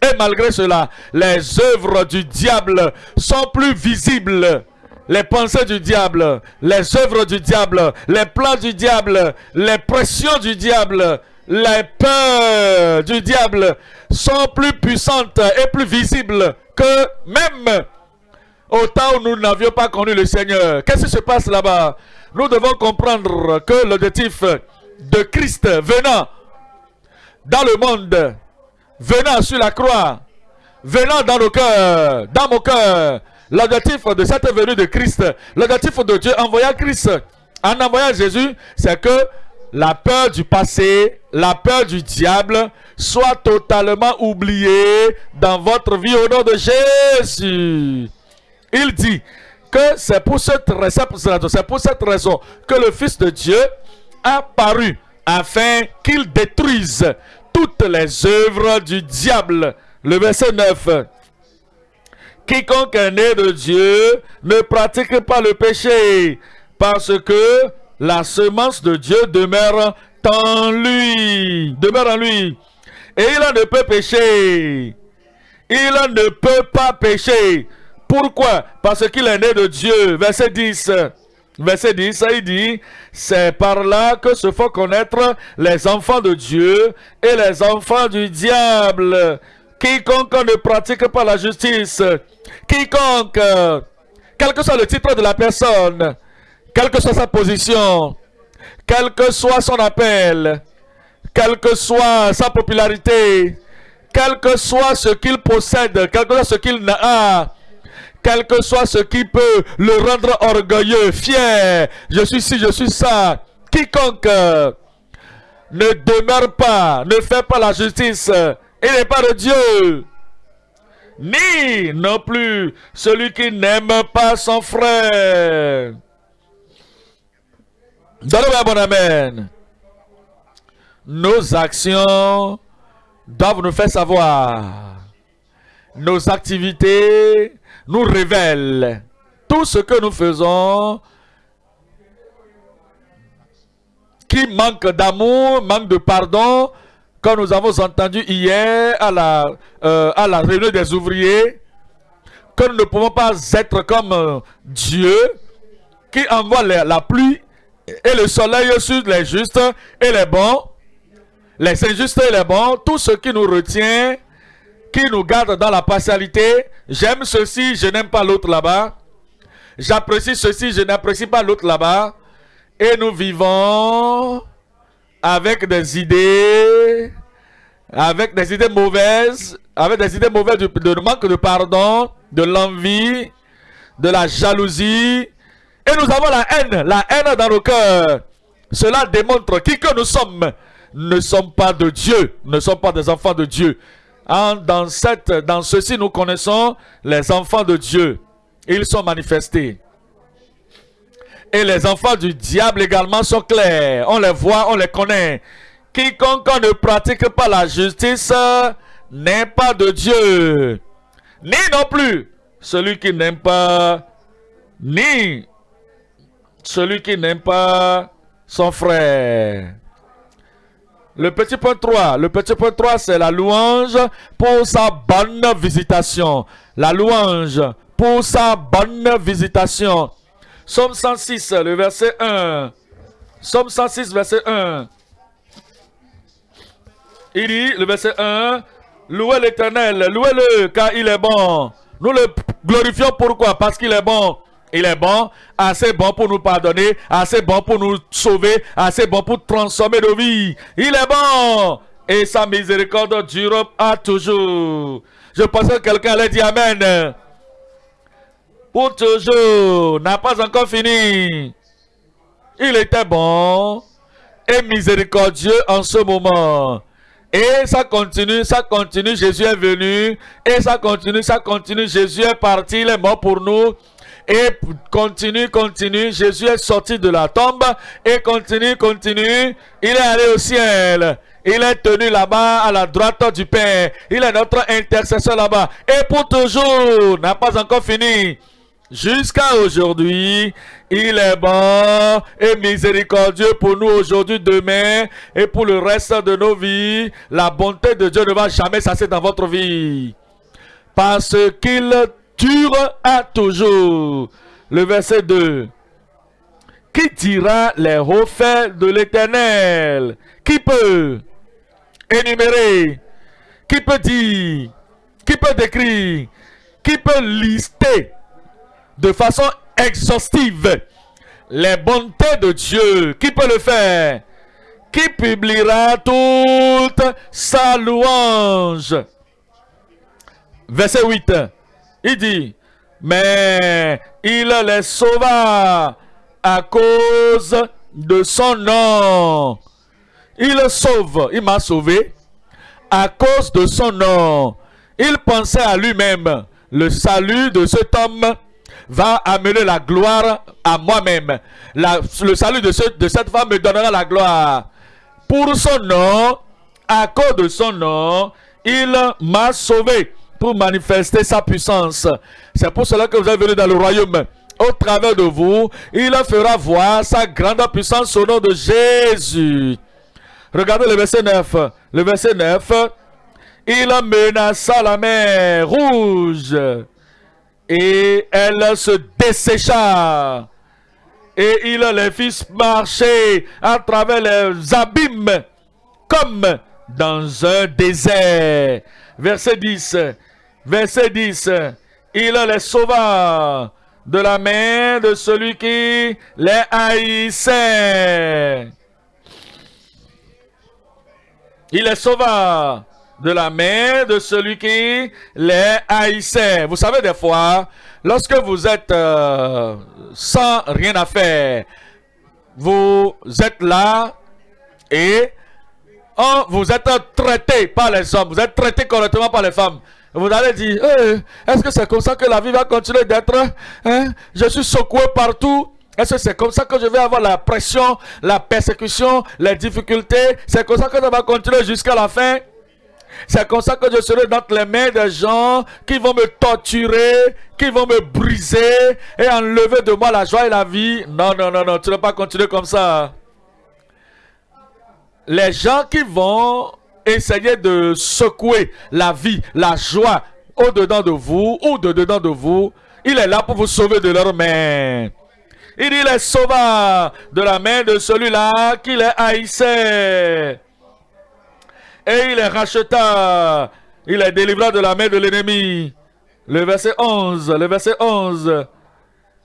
Et malgré cela, les œuvres du diable sont plus visibles les pensées du diable, les œuvres du diable, les plans du diable, les pressions du diable, les peurs du diable sont plus puissantes et plus visibles que même au temps où nous n'avions pas connu le Seigneur. Qu'est-ce qui se passe là-bas? Nous devons comprendre que l'objectif de Christ venant dans le monde, venant sur la croix, venant dans nos cœurs, dans mon cœur, l'objectif de cette venue de Christ, l'objectif de Dieu envoyant Christ, en envoyant Jésus, c'est que la peur du passé, la peur du diable soit totalement oubliée dans votre vie au nom de Jésus. Il dit que c'est pour cette, raison que le Fils de Dieu a paru afin qu'il détruise toutes les œuvres du diable. Le verset 9. Quiconque est né de Dieu ne pratique pas le péché parce que la semence de Dieu demeure en lui. Demeure en lui. Et il ne peut pécher. Il ne peut pas pécher. Pourquoi? Parce qu'il est né de Dieu. Verset 10. Verset 10, il dit, c'est par là que se font connaître les enfants de Dieu et les enfants du diable. Quiconque ne pratique pas la justice, quiconque, quel que soit le titre de la personne, quelle que soit sa position, quel que soit son appel, quelle que soit sa popularité, quel que soit ce qu'il possède, quel que soit ce qu'il n'a, quel que soit ce qui peut le rendre orgueilleux, fier, je suis ci, je suis ça, quiconque ne demeure pas, ne fait pas la justice, il n'est pas de Dieu. Ni non plus celui qui n'aime pas son frère. Donnez-moi bon amen. Nos actions doivent nous faire savoir. Nos activités nous révèlent tout ce que nous faisons qui manque d'amour, manque de pardon, quand nous avons entendu hier à la, euh, à la réunion des ouvriers, que nous ne pouvons pas être comme euh, Dieu qui envoie la, pluie et le soleil sur les justes et les bons, les injustes et les bons, tout ce qui nous retient, qui nous garde dans la partialité. J'aime ceci, je n'aime pas l'autre là-bas. J'apprécie ceci, je n'apprécie pas l'autre là-bas. Et nous vivons avec des idées, avec des idées mauvaises, avec des idées mauvaises de, manque de pardon, de l'envie, de la jalousie. Et nous avons la haine, la haine dans nos cœurs. Cela démontre qui que nous sommes. Ne sommes pas de Dieu, ne sommes pas des enfants de Dieu. dans, cette, dans ceci, nous connaissons les enfants de Dieu. Ils sont manifestés. Et les enfants du diable également sont clairs. On les voit, on les connaît. Quiconque ne pratique pas la justice n'est pas de Dieu. Ni non plus celui qui n'aime pas, ni celui qui n'aime pas son frère. Le petit point 3, le petit point 3, c'est la louange pour sa bonne visitation. La louange pour sa bonne visitation. Somme 106, le verset 1. Somme 106, verset 1. Il dit, le verset 1, Louez l'éternel, louez-le, car il est bon. Nous le glorifions pourquoi? Parce qu'il est bon. Il est bon, assez bon pour nous pardonner, assez bon pour nous sauver, assez bon pour transformer nos vies. Il est bon et sa miséricorde dure à toujours. Je pense que quelqu'un allait dire Amen toujours, n'a pas encore fini. Il était bon et miséricordieux en ce moment. Et ça continue, ça continue, Jésus est venu. Et ça continue, ça continue, Jésus est parti, il est mort pour nous. Et continue, continue, Jésus est sorti de la tombe. Et continue, continue, il est allé au ciel. Il est tenu là-bas à la droite du Père. Il est notre intercesseur là-bas. Et pour toujours, n'a pas encore fini. Jusqu'à aujourd'hui, il est bon et miséricordieux pour nous aujourd'hui, demain et pour le reste de nos vies. La bonté de Dieu ne va jamais cesser dans votre vie. Parce qu'il dure à toujours. Le verset 2. Qui dira les hauts de l'éternel? Qui peut énumérer? Qui peut dire? Qui peut décrire? Qui peut lister? De façon exhaustive les bontés de Dieu. Qui peut le faire? Qui publiera toute sa louange? Verset 8. Il dit, mais il les sauva à cause de son nom. Il sauve, il m'a sauvé à cause de son nom. Il pensait à lui-même. Le salut de cet homme va amener la gloire à moi-même. Le salut de, cette femme me donnera la gloire. Pour son nom, à cause de son nom, il m'a sauvé pour manifester sa puissance. C'est pour cela que vous êtes venu dans le royaume. Au travers de vous, il fera voir sa grande puissance au nom de Jésus. Regardez le verset 9. Le verset 9. Il menaça la mer rouge et elle se dessécha. Et il les fit marcher à travers les abîmes comme dans un désert. Verset 10. Verset 10. Il les sauva de la main de celui qui les haïssait. Il les sauva de la main de celui qui les haïssait. Vous savez, des fois, lorsque vous êtes euh, sans rien à faire, vous êtes là et oh, vous êtes traité par les hommes, vous êtes traité correctement par les femmes. Vous allez dire, est-ce que c'est comme ça que la vie va continuer d'être hein? Je suis secoué partout. Est-ce que c'est comme ça que je vais avoir la pression, la persécution, les difficultés? C'est comme ça que ça va continuer jusqu'à la fin c'est comme ça que je serai dans les mains des gens qui vont me torturer, qui vont me briser et enlever de moi la joie et la vie. Non, non, non, non, tu ne vas pas continuer comme ça. Les gens qui vont essayez de secouer la vie, la joie au-dedans de vous ou de dedans de vous. Il est là pour vous sauver de leurs mains. Il dit, les sauva de la main de celui-là qui les haïssait. Et il les racheta. Il les délivra de la main de l'ennemi. Le verset 11. Le verset 11.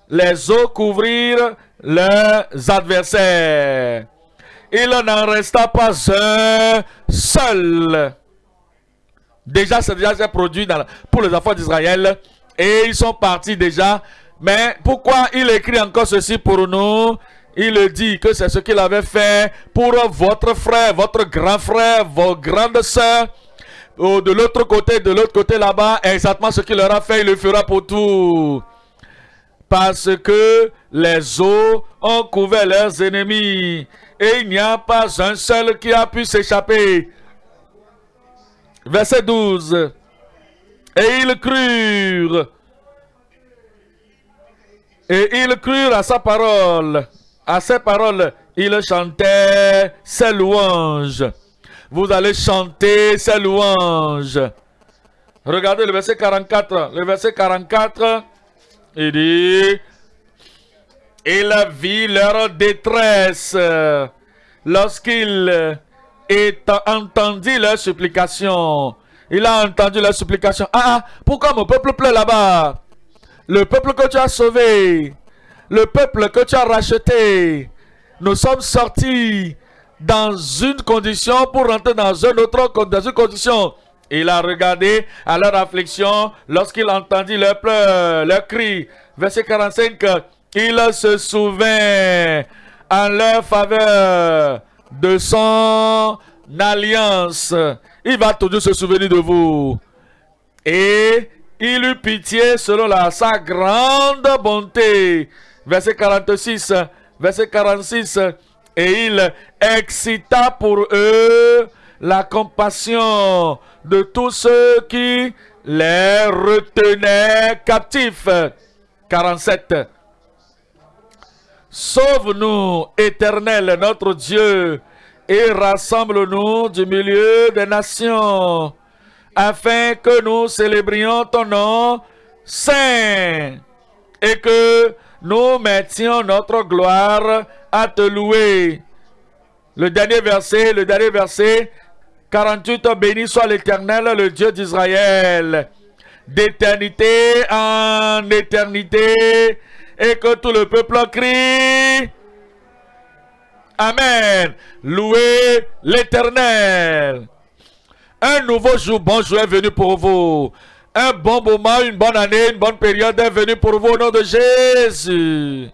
Les eaux couvrirent leurs adversaires. Il n'en resta pas un seul. Déjà, c'est déjà produit pour les enfants d'Israël. Et ils sont partis déjà mais pourquoi il écrit encore ceci pour nous? Il dit que c'est ce qu'il avait fait pour votre frère, votre grand frère, vos grandes sœurs. De l'autre côté, de l'autre côté là-bas, exactement ce qu'il leur a fait, il le fera pour tout. Parce que les eaux ont couvert leurs ennemis. Et il n'y a pas un seul qui a pu s'échapper. Verset 12. Et ils crurent et ils crurent à sa parole. À ses paroles, ils chantaient ses louanges. Vous allez chanter ses louanges. Regardez le verset 44. Le verset 44, il dit, il vit leur détresse lorsqu'il entendu leur supplication. Il a entendu leur supplication. Ah, ah pourquoi mon peuple pleure là-bas? Le peuple que tu as sauvé, le peuple que tu as racheté, nous sommes sortis dans une condition pour rentrer dans une autre condition. Il a regardé à leur affliction lorsqu'il entendit leurs pleurs, leurs cris. Verset 45, il se souvint en leur faveur de son alliance. Il va toujours se souvenir de vous. Et il eut pitié selon la, sa grande bonté. Verset 46, verset 46. Et il excita pour eux la compassion de tous ceux qui les retenaient captifs. 47. Sauve-nous, éternel notre Dieu, et rassemble-nous du milieu des nations afin que nous célébrions ton nom saint et que nous mettions notre gloire à te louer. Le dernier verset, le dernier verset, 48, béni soit l'Éternel, le Dieu d'Israël, d'éternité en éternité, et que tout le peuple crie. Amen. Louez l'Éternel. Un nouveau jour, bon jour est venu pour vous. Un bon moment, une bonne année, une bonne période est venue pour vous au nom de Jésus.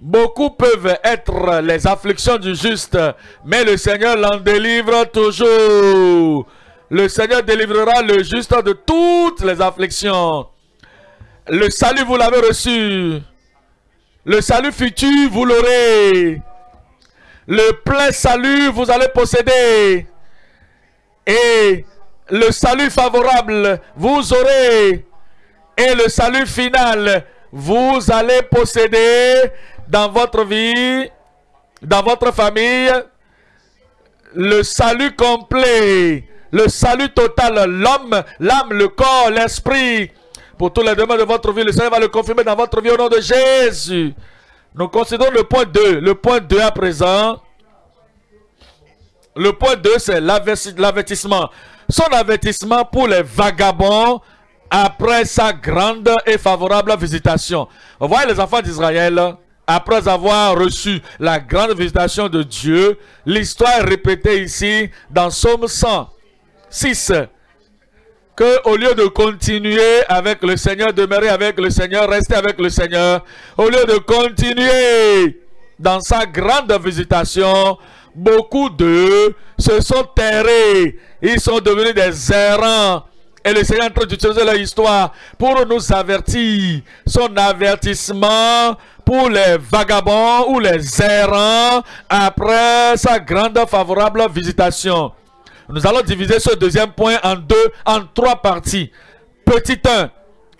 Beaucoup peuvent être les afflictions du juste, mais le Seigneur l'en délivre toujours. Le Seigneur délivrera le juste de toutes les afflictions. Le salut, vous l'avez reçu. Le salut futur, vous l'aurez. Le plein salut, vous allez posséder et le salut favorable, vous aurez, et le salut final, vous allez posséder dans votre vie, dans votre famille, le salut complet, le salut total, l'homme, l'âme, le corps, l'esprit, pour tous les domaines de votre vie, le Seigneur va le confirmer dans votre vie au nom de Jésus. Nous considérons le point 2. Le point 2 à présent. Le point 2, c'est l'avertissement. Son avertissement pour les vagabonds après sa grande et favorable visitation. Vous voyez les enfants d'Israël, après avoir reçu la grande visitation de Dieu, l'histoire est répétée ici dans Somme 106 que au lieu de continuer avec le Seigneur, demeurer avec le Seigneur, rester avec le Seigneur, au lieu de continuer dans sa grande visitation, beaucoup d'eux se sont terrés. Ils sont devenus des errants. Et le Seigneur est en train d'utiliser leur histoire pour nous avertir. Son avertissement pour les vagabonds ou les errants après sa grande favorable visitation. Nous allons diviser ce deuxième point en deux, en trois parties. Petit 1,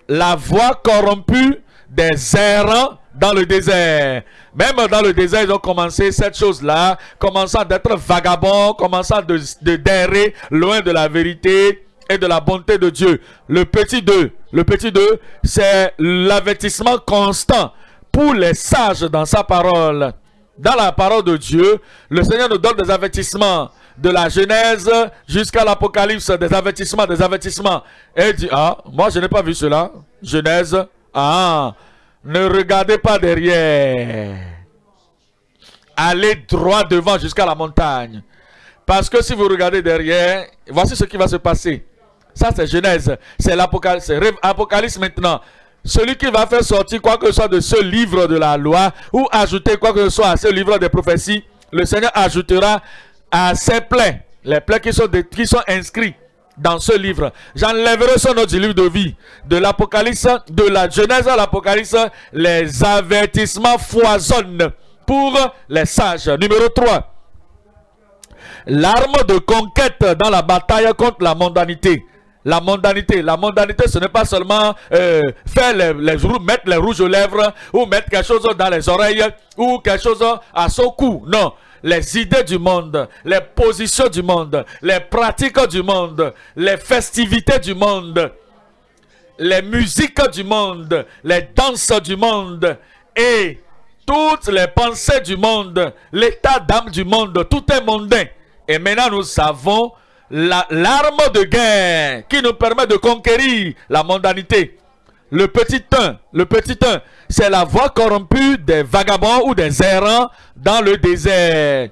la voix corrompue des errants dans le désert. Même dans le désert, ils ont commencé cette chose-là, commençant d'être vagabonds, commençant de, de loin de la vérité et de la bonté de Dieu. Le petit 2, le petit 2, c'est l'avertissement constant pour les sages dans sa parole. Dans la parole de Dieu, le Seigneur nous donne des avertissements de la Genèse jusqu'à l'Apocalypse, des avertissements, des avertissements. Et il dit, ah, moi je n'ai pas vu cela. Genèse, ah, ne regardez pas derrière. Allez droit devant jusqu'à la montagne. Parce que si vous regardez derrière, voici ce qui va se passer. Ça, c'est Genèse. C'est l'Apocalypse. Apocalypse maintenant. Celui qui va faire sortir quoi que ce soit de ce livre de la loi ou ajouter quoi que ce soit à ce livre des prophéties, le Seigneur ajoutera à ses plaies, les plaies qui sont, qui sont inscrits dans ce livre. J'enlèverai son nom livre de vie. De l'Apocalypse, de la Genèse à l'Apocalypse, les avertissements foisonnent pour les sages. Numéro 3. L'arme de conquête dans la bataille contre la mondanité. La mondanité, la mondanité, ce n'est pas seulement euh, faire les, mettre les rouges aux lèvres ou mettre quelque chose dans les oreilles ou quelque chose à son cou. Non, les idées du monde, les positions du monde, les pratiques du monde, les festivités du monde, les musiques du monde, les danses du monde et toutes les pensées du monde, l'état d'âme du monde, tout est mondain. Et maintenant nous savons l'arme de guerre qui nous permet de conquérir la mondanité. Le petit 1, le petit 1, c'est la voix corrompue des vagabonds ou des errants dans le désert.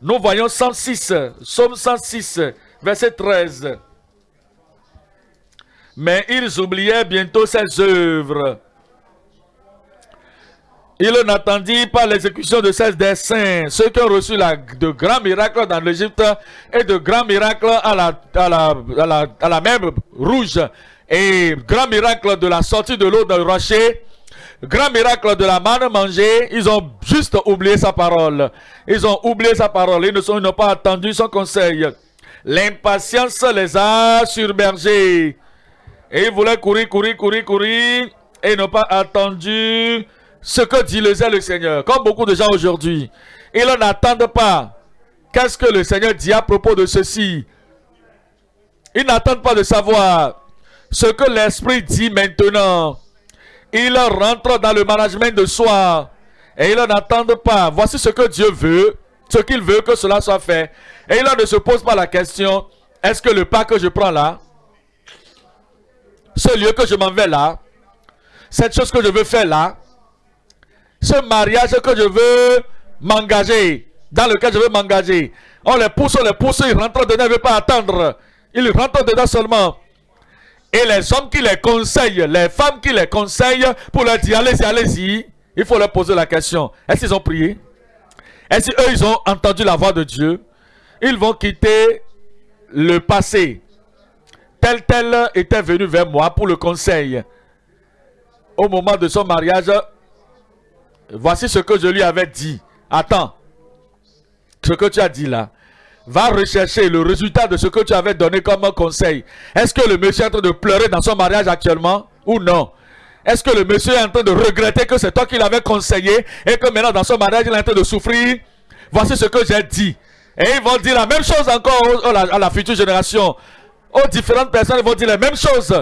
Nous voyons 106, Somme 106, verset 13. Mais ils oubliaient bientôt ses œuvres. Il n'attendit pas l'exécution de ces dessins, ceux qui ont reçu de grands miracles dans l'Égypte et de grands miracles à la, à à la, à la même rouge et grands miracles de la sortie de l'eau dans le rocher grand miracle de la manne mangée, ils ont juste oublié sa parole. Ils ont oublié sa parole. Ils n'ont pas attendu son conseil. L'impatience les a surbergés. Et ils voulaient courir, courir, courir, courir. Et n'ont pas attendu ce que dit le Seigneur. Comme beaucoup de gens aujourd'hui. Ils n'attendent pas. Qu'est-ce que le Seigneur dit à propos de ceci? Ils n'attendent pas de savoir ce que l'Esprit dit maintenant. Ils rentrent dans le management de soi. Et ils n'attendent pas. Voici ce que Dieu veut. Ce qu'il veut que cela soit fait. Et ils ne se posent pas la question. Est-ce que le pas que je prends là, ce lieu que je m'en vais là, cette chose que je veux faire là, ce mariage que je veux m'engager, dans lequel je veux m'engager, on les pousse, on les pousse, ils rentrent dedans, ils ne veulent pas attendre. Ils rentrent dedans seulement. Et les hommes qui les conseillent, les femmes qui les conseillent, pour leur dire allez-y, allez-y, il faut leur poser la question. Est-ce qu'ils ont prié? Est-ce qu'eux, ils ont entendu la voix de Dieu? Ils vont quitter le passé. Tel, tel était venu vers moi pour le conseil. Au moment de son mariage, voici ce que je lui avais dit. Attends, ce que tu as dit là va rechercher le résultat de ce que tu avais donné comme conseil. Est-ce que le monsieur est en train de pleurer dans son mariage actuellement ou non? Est-ce que le monsieur est en train de regretter que c'est toi qui l'avais conseillé et que maintenant dans son mariage il est en train de souffrir? Voici ce que j'ai dit. Et ils vont dire la même chose encore à la future génération. Aux différentes personnes, ils vont dire la même chose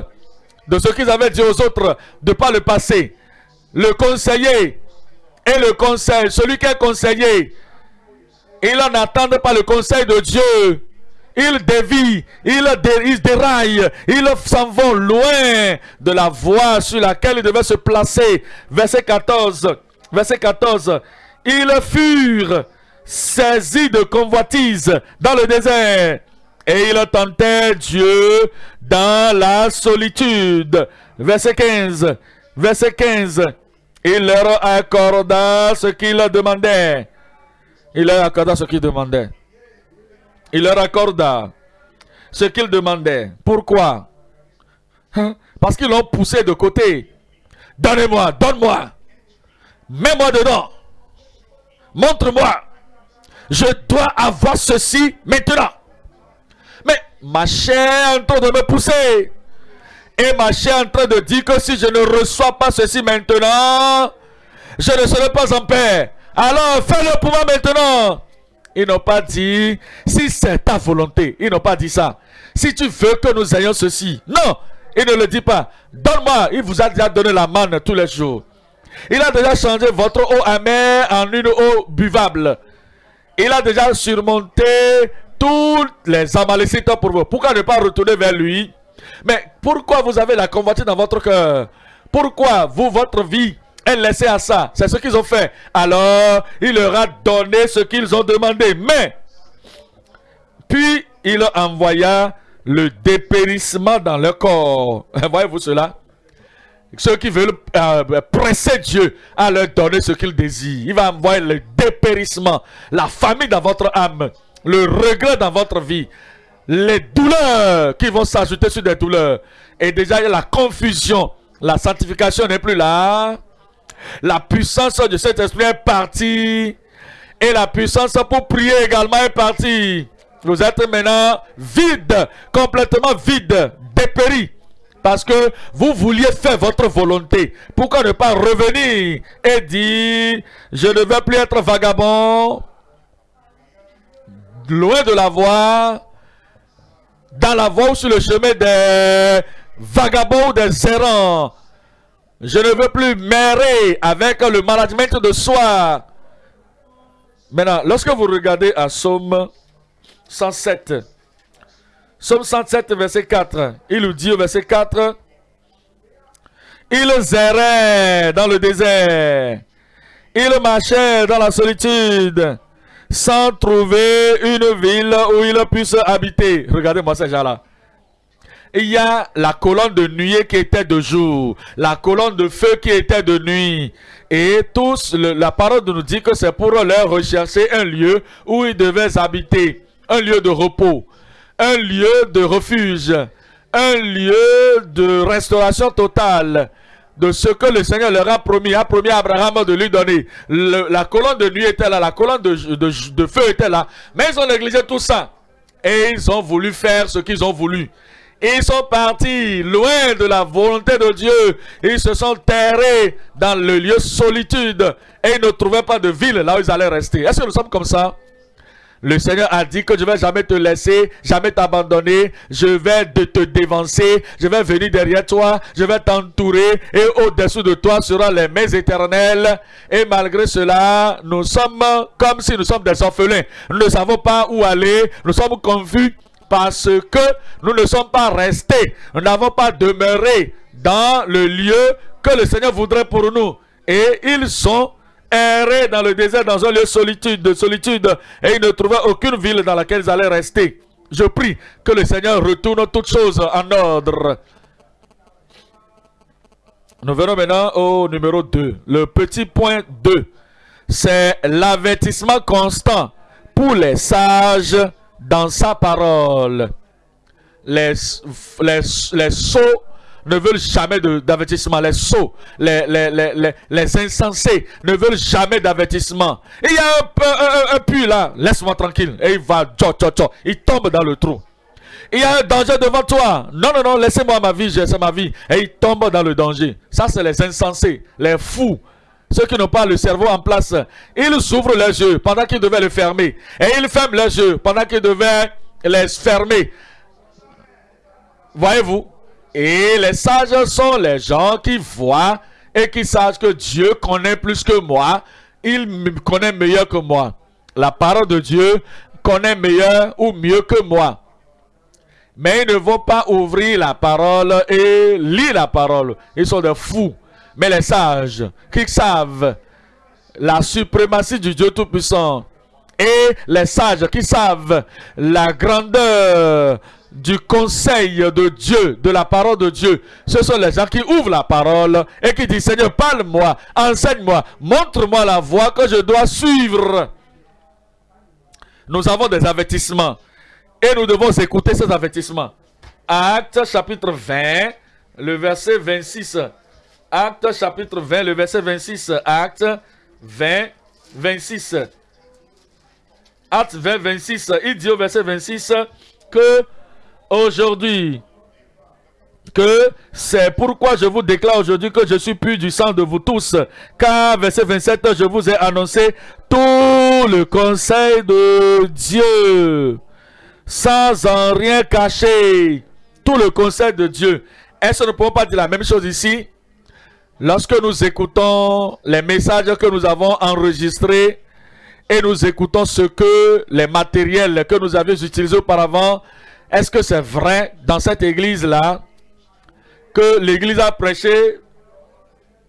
de ce qu'ils avaient dit aux autres de pas le passé. Le conseiller et le conseil, celui qui est conseillé, ils n'attendent pas le conseil de Dieu. Ils dévient, ils, déraillent, ils s'en vont loin de la voie sur laquelle ils devaient se placer. Verset 14. Verset 14. Ils furent saisis de convoitise dans le désert et ils tentaient Dieu dans la solitude. Verset 15. Verset 15. Il leur accorda ce qu'ils demandaient. Il leur accorda ce qu'il demandait. Il leur accorda ce qu'il demandait. Pourquoi? Hein? Parce qu'ils l'ont poussé de côté. Donnez-moi, donne-moi. Mets-moi dedans. Montre-moi. Je dois avoir ceci maintenant. Mais ma chair est en train de me pousser. Et ma chair est en train de dire que si je ne reçois pas ceci maintenant, je ne serai pas en paix. Alors fais-le pour moi maintenant. Ils n'ont pas dit, si c'est ta volonté. Ils n'ont pas dit ça. Si tu veux que nous ayons ceci. Non, il ne le dit pas. Donne-moi. Il vous a déjà donné la manne tous les jours. Il a déjà changé votre eau amère en une eau buvable. Il a déjà surmonté toutes les amalécites pour vous. Pourquoi ne pas retourner vers lui? Mais pourquoi vous avez la convoitise dans votre cœur? Pourquoi vous, votre vie est laissée à ça C'est ce qu'ils ont fait. Alors, il leur a donné ce qu'ils ont demandé. Mais, puis, il envoya le dépérissement dans leur corps. Voyez-vous cela? Ceux qui veulent euh, presser Dieu à leur donner ce qu'ils désirent. Il va envoyer le dépérissement, la famille dans votre âme, le regret dans votre vie, les douleurs qui vont s'ajouter sur des douleurs. Et déjà, il y a la confusion. La sanctification n'est plus là. La puissance de cet esprit est partie. Et la puissance pour prier également est partie. Vous êtes maintenant vide, complètement vide, dépéri. Parce que vous vouliez faire votre volonté. Pourquoi ne pas revenir et dire, je ne veux plus être vagabond, loin de la voie, dans la voie ou sur le chemin des vagabonds ou des errants. Je ne veux plus m'errer avec le management de soi. Maintenant, lorsque vous regardez à Somme 107, Somme 107, verset 4. Il nous dit au verset 4, Ils erraient dans le désert. Ils marchaient dans la solitude sans trouver une ville où ils puissent habiter. Regardez-moi ces gens-là. Il y a la colonne de nuée qui était de jour, la colonne de feu qui était de nuit. Et tous, la parole nous dit que c'est pour leur rechercher un lieu où ils devaient habiter, un lieu de repos un lieu de refuge, un lieu de restauration totale de ce que le Seigneur leur a promis, a promis à Abraham de lui donner. la colonne de nuit était là, la colonne de, de feu était là, mais ils ont négligé tout ça. Et ils ont voulu faire ce qu'ils ont voulu. Ils sont partis loin de la volonté de Dieu. Ils se sont terrés dans le lieu solitude. Et ils ne trouvaient pas de ville là où ils allaient rester. Est-ce que nous sommes comme ça? Le Seigneur a dit que je vais jamais te laisser, jamais t'abandonner. Je vais te dévancer. Je vais venir derrière toi. Je vais t'entourer. Et au-dessous de toi seront les mains éternelles. Et malgré cela, nous sommes comme si nous sommes des orphelins. Nous ne savons pas où aller. Nous sommes confus parce que nous ne sommes pas restés. Nous n'avons pas demeuré dans le lieu que le Seigneur voudrait pour nous. Et ils sont erraient dans le désert, dans un lieu solitude, de solitude, et ils ne trouvaient aucune ville dans laquelle ils allaient rester. Je prie que le Seigneur retourne toutes choses en ordre. Nous venons maintenant au numéro 2. Le petit point 2, c'est l'avertissement constant pour les sages dans sa parole. Les, les, les sots ne veulent jamais d'avertissement. Les sots, les, les, les, insensés ne veulent jamais d'avertissement. Il y a un, un, puits là, laisse-moi tranquille. Et il va, tcho. il tombe dans le trou. Il y a un danger devant toi. Non, non, non, laissez-moi ma vie, c'est ma vie. Et il tombe dans le danger. Ça, c'est les insensés, les fous. Ceux qui n'ont pas le cerveau en place. Ils s'ouvrent les yeux pendant qu'ils devaient le fermer. Et ils ferment les yeux pendant qu'ils devaient les fermer. Voyez-vous? Et les sages sont les gens qui voient et qui savent que Dieu connaît plus que moi. Il connaît meilleur que moi. La parole de Dieu connaît meilleur ou mieux que moi. Mais ils ne vont pas ouvrir la parole et lire la parole. Ils sont des fous. Mais les sages qui savent la suprématie du Dieu Tout-Puissant et les sages qui savent la grandeur du conseil de Dieu, de la parole de Dieu. Ce sont les gens qui ouvrent la parole et qui disent, Seigneur, parle-moi, enseigne-moi, montre-moi la voie que je dois suivre. Nous avons des avertissements et nous devons écouter ces avertissements. Acte chapitre 20, le verset 26. Acte chapitre 20, le verset 26. Acte 20, 26. Acte 20, 26. Il dit au verset 26 que Aujourd'hui, que c'est pourquoi je vous déclare aujourd'hui que je suis plus du sang de vous tous. Car, verset 27, je vous ai annoncé tout le conseil de Dieu, sans en rien cacher. Tout le conseil de Dieu. Est-ce que nous ne pouvons pas dire la même chose ici? Lorsque nous écoutons les messages que nous avons enregistrés et nous écoutons ce que les matériels que nous avions utilisés auparavant, est-ce que c'est vrai dans cette église-là que l'église a prêché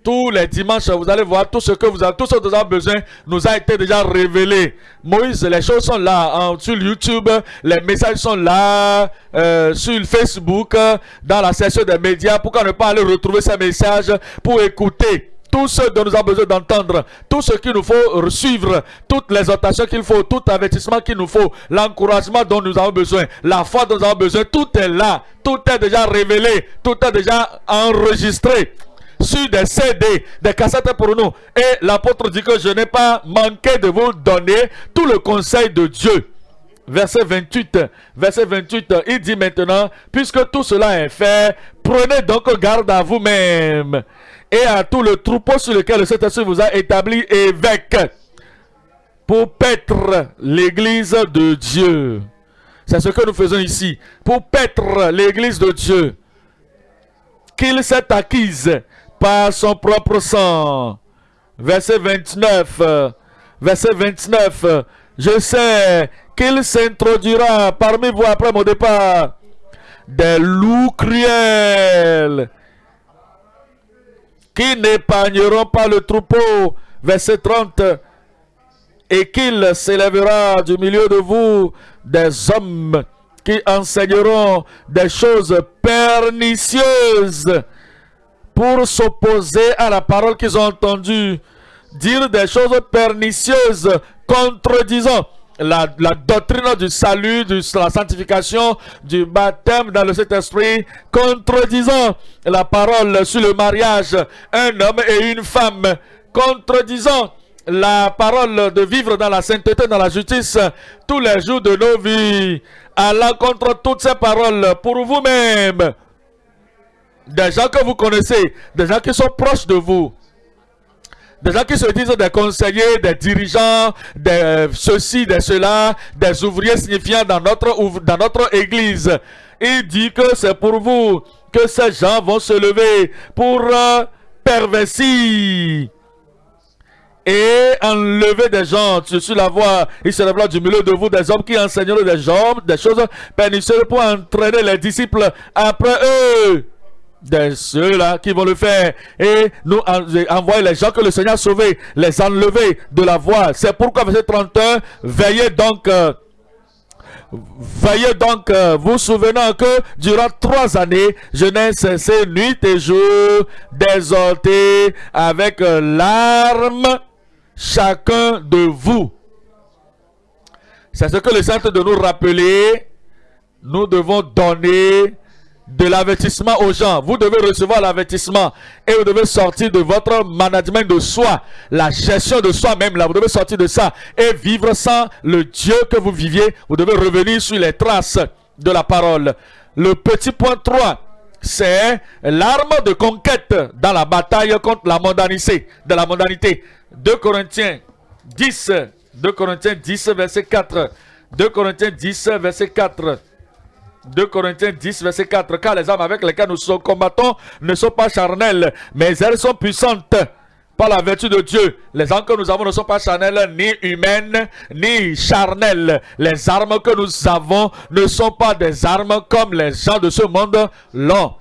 tous les dimanches, vous allez voir tout ce que vous avez, tout ce que vous avez besoin nous a été déjà révélé. Moïse, les choses sont là hein, sur YouTube, les messages sont là euh, sur Facebook, dans la section des médias. Pourquoi ne pas aller retrouver ces messages pour écouter tout ce dont nous avons besoin d'entendre, tout ce qu'il nous faut suivre, toutes les exhortations qu'il faut, tout avertissement qu'il nous faut, l'encouragement dont nous avons besoin, la foi dont nous avons besoin, tout est là, tout est déjà révélé, tout est déjà enregistré sur des CD, des cassettes pour nous. Et l'apôtre dit que je n'ai pas manqué de vous donner tout le conseil de Dieu. Verset 28, verset 28, il dit maintenant, puisque tout cela est fait, prenez donc garde à vous-même et à tout le troupeau sur lequel le Saint-Esprit vous a établi évêque pour paître l'église de Dieu. C'est ce que nous faisons ici. Pour paître l'église de Dieu. Qu'il s'est acquise par son propre sang. Verset 29. Verset 29. Je sais qu'il s'introduira parmi vous après mon départ des loups cruels qui n'épargneront pas le troupeau. Verset 30. Et qu'il s'élèvera du milieu de vous des hommes qui enseigneront des choses pernicieuses pour s'opposer à la parole qu'ils ont entendue, dire des choses pernicieuses, contredisant la, doctrine du salut, de la sanctification, du baptême dans le Saint-Esprit, contredisant la parole sur le mariage, un homme et une femme, contredisant la parole de vivre dans la sainteté, dans la justice, tous les jours de nos vies, allant contre toutes ces paroles pour vous-même, des gens que vous connaissez, des gens qui sont proches de vous, des gens qui se disent des conseillers, des dirigeants, des ceci, des cela, des ouvriers signifiants dans notre, dans notre église. Il dit que c'est pour vous que ces gens vont se lever pour euh, et enlever des gens sur la voie. Il se lèvera du milieu de vous des hommes qui enseigneront des gens, des choses pernicieuses pour entraîner les disciples après eux de ceux-là qui vont le faire et nous envoyer les gens que le Seigneur a sauvés, les enlever de la voie. C'est pourquoi verset 31, veillez donc euh, Veillez donc, euh, vous souvenant que durant trois années, je n'ai cessé nuit et jour d'exhorter avec euh, larmes chacun de vous. C'est ce que le Saint de nous rappeler. Nous devons donner de l'avertissement aux gens. Vous devez recevoir l'avertissement et vous devez sortir de votre management de soi, la gestion de soi-même là. Vous devez sortir de ça et vivre sans le Dieu que vous viviez. Vous devez revenir sur les traces de la parole. Le petit point 3, c'est l'arme de conquête dans la bataille contre la mondanité. De la mondanité. 2 Corinthiens 10, 2 Corinthiens 10, verset 4. 2 Corinthiens 10, verset 4. 2 Corinthiens 10, verset 4. Car les armes avec lesquelles nous combattons ne sont pas charnelles, mais elles sont puissantes par la vertu de Dieu. Les armes que nous avons ne sont pas charnelles, ni humaines, ni charnelles. Les armes que nous avons ne sont pas des armes comme les gens de ce monde l'ont.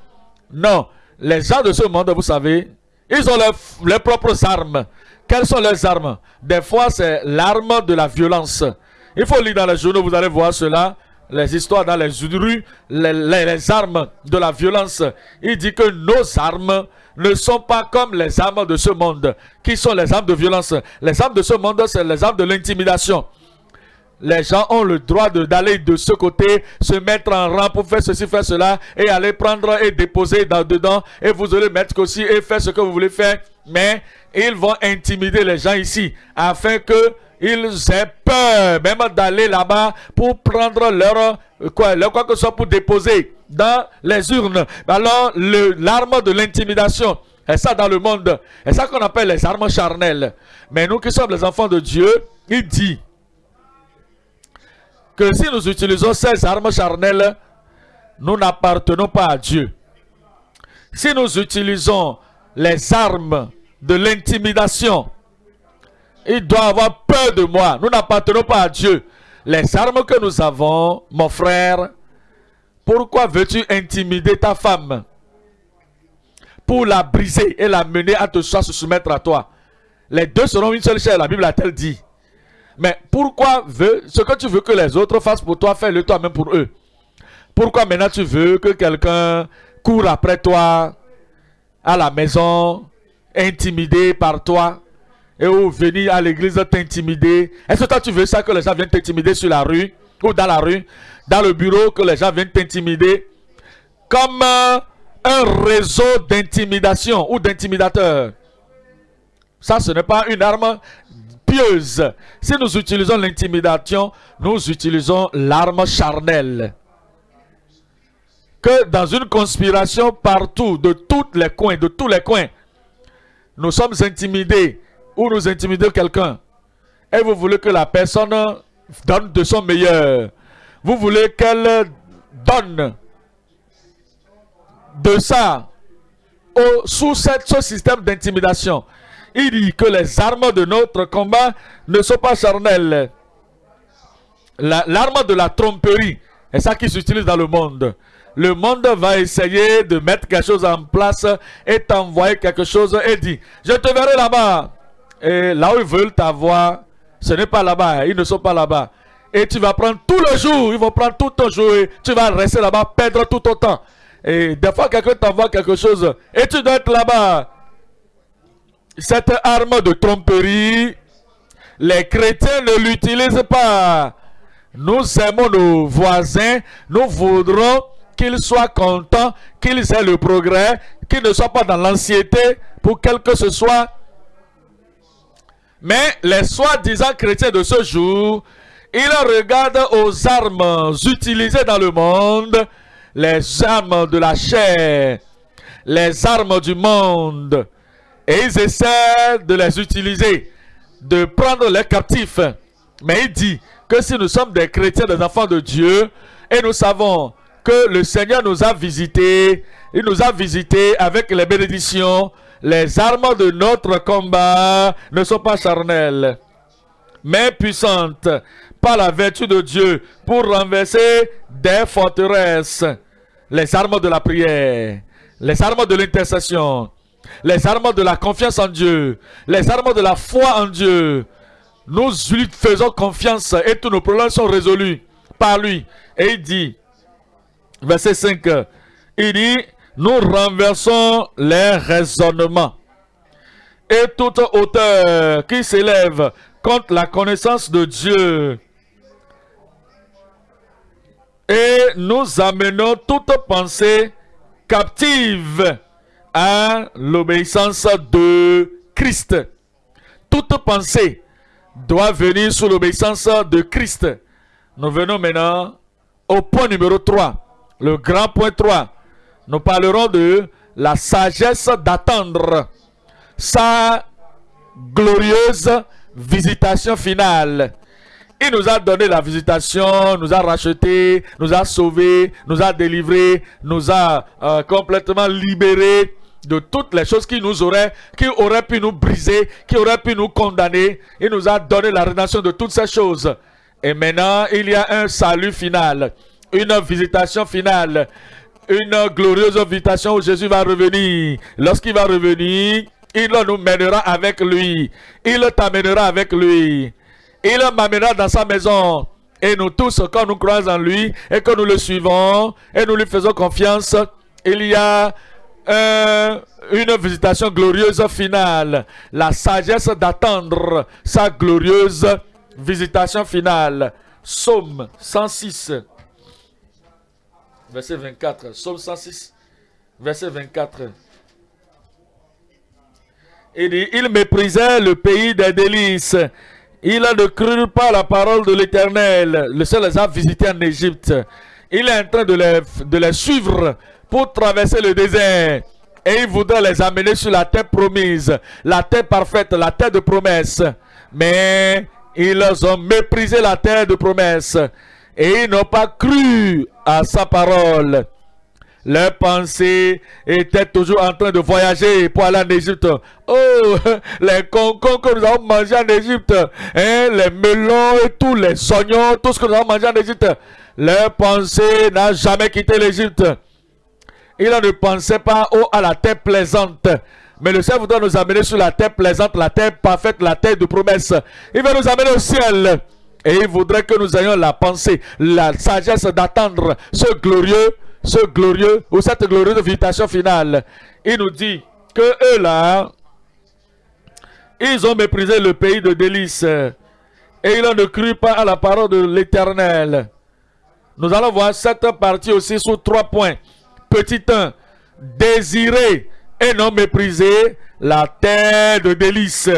Non. Les gens de ce monde, vous savez, ils ont leurs, propres armes. Quelles sont leurs armes? Des fois, c'est l'arme de la violence. Il faut lire dans les journaux, vous allez voir cela les histoires dans les rues, les, armes de la violence. Il dit que nos armes ne sont pas comme les armes de ce monde. Qui sont les armes de violence? Les armes de ce monde, c'est les armes de l'intimidation. Les gens ont le droit d'aller de, ce côté, se mettre en rang pour faire ceci, faire cela, et aller prendre et déposer dans, dedans, et vous allez mettre aussi et faire ce que vous voulez faire. Mais ils vont intimider les gens ici, afin que ils aient peur même d'aller là-bas pour prendre leur quoi, leur quoi que ce soit pour déposer dans les urnes. Alors, l'arme de l'intimidation, et ça dans le monde, et ça qu'on appelle les armes charnelles? Mais nous qui sommes les enfants de Dieu, il dit que si nous utilisons ces armes charnelles, nous n'appartenons pas à Dieu. Si nous utilisons les armes de l'intimidation, il doit avoir peur de moi. Nous n'appartenons pas à Dieu. Les armes que nous avons, mon frère, pourquoi veux-tu intimider ta femme Pour la briser et la mener à te se soumettre à toi? Les deux seront une seule chair, la Bible a-t-elle dit. Mais pourquoi veux, ce que tu veux que les autres fassent pour toi, fais-le toi-même pour eux. Pourquoi maintenant tu veux que quelqu'un court après toi à la maison, intimidé par toi, et ou venir à l'église t'intimider? Est-ce que toi tu veux ça que les gens viennent t'intimider sur la rue ou dans la rue, dans le bureau, que les gens viennent t'intimider? Comme euh, un réseau d'intimidation ou d'intimidateurs Ça, ce n'est pas une arme pieuse. Si nous utilisons l'intimidation, nous utilisons l'arme charnelle. Que dans une conspiration partout, de tous les coins, de tous les coins, nous sommes intimidés ou nous intimidons quelqu'un. Et vous voulez que la personne donne de son meilleur. Vous voulez qu'elle donne de ça sous ce système d'intimidation. Il dit que les armes de notre combat ne sont pas charnelles. L'arme de la tromperie est ça qui s'utilise dans le monde le monde va essayer de mettre quelque chose en place et t'envoyer quelque chose et dit, je te verrai là-bas. Et là où ils veulent t'avoir, ce n'est pas là-bas, ils ne sont pas là-bas. Et tu vas prendre tout le jour, ils vont prendre tout ton jour tu vas rester là-bas, perdre tout ton temps. Et des fois, quelqu'un t'envoie quelque chose et tu dois être là-bas. Cette arme de tromperie, les chrétiens ne l'utilisent pas. Nous aimons nos voisins, nous voudrons qu'ils soient contents, qu'ils aient le progrès, qu'ils ne soient pas dans l'anxiété pour quel que ce soit. Mais les soi-disant chrétiens de ce jour, ils regardent aux armes utilisées dans le monde, les armes de la chair, les armes du monde, et ils essaient de les utiliser, de prendre les captifs. Mais il dit que si nous sommes des chrétiens, des enfants de Dieu, et nous savons que le Seigneur nous a visités. Il nous a visités avec les bénédictions. Les armes de notre combat ne sont pas charnelles, mais puissantes par la vertu de Dieu pour renverser des forteresses. Les armes de la prière, les armes de l'intercession, les armes de la confiance en Dieu, les armes de la foi en Dieu. Nous lui faisons confiance et tous nos problèmes sont résolus par lui. Et il dit, verset 5, il dit, nous renversons les raisonnements et toute hauteur qui s'élève contre la connaissance de Dieu. Et nous amenons toute pensée captive à l'obéissance de Christ. Toute pensée doit venir sous l'obéissance de Christ. Nous venons maintenant au point numéro 3. Le grand point 3, nous parlerons de la sagesse d'attendre sa glorieuse visitation finale. Il nous a donné la visitation, nous a racheté, nous a sauvés, nous a délivrés, nous a euh, complètement libérés de toutes les choses qui nous auraient, qui auraient pu nous briser, qui auraient pu nous condamner. Il nous a donné la rédemption de toutes ces choses. Et maintenant, il y a un salut final une visitation finale, une glorieuse visitation où Jésus va revenir. Lorsqu'il va revenir, il nous mènera avec lui. Il t'amènera avec lui. Il m'amènera dans sa maison. Et nous tous, quand nous croisons en lui et que nous le suivons et nous lui faisons confiance, il y a une visitation glorieuse finale. La sagesse d'attendre sa glorieuse visitation finale. Psaume 106 verset 24. Psaume 106, verset 24. Il dit, il méprisait le pays des délices. Il ne crut pas la parole de l'Éternel. Le seul les a visités en Égypte. il est en train de les, de les suivre pour traverser le désert. Et il voudrait les amener sur la terre promise, la terre parfaite, la terre de promesse. Mais ils ont méprisé la terre de promesse et ils n'ont pas cru à sa parole. Leurs pensées étaient toujours en train de voyager pour aller en Égypte. Oh, les concombre que nous avons mangés en Égypte, hein, les melons et tous les oignons, tout ce que nous avons mangé en Égypte. Leur pensée n'a jamais quitté l'Égypte. Ils ne pensaient pas à la terre plaisante. Mais le Seigneur voudrait nous amener sur la terre plaisante, la terre parfaite, la terre de promesse. Il veut nous amener au ciel. Et il voudrait que nous ayons la pensée, la sagesse d'attendre ce glorieux ce glorieux ou cette glorieuse invitation finale. Il nous dit que eux là, ils ont méprisé le pays de délices et ils ne cru pas à la parole de l'Éternel. Nous allons voir cette partie aussi sous trois points. Petit 1, désirer et non mépriser la terre de délices.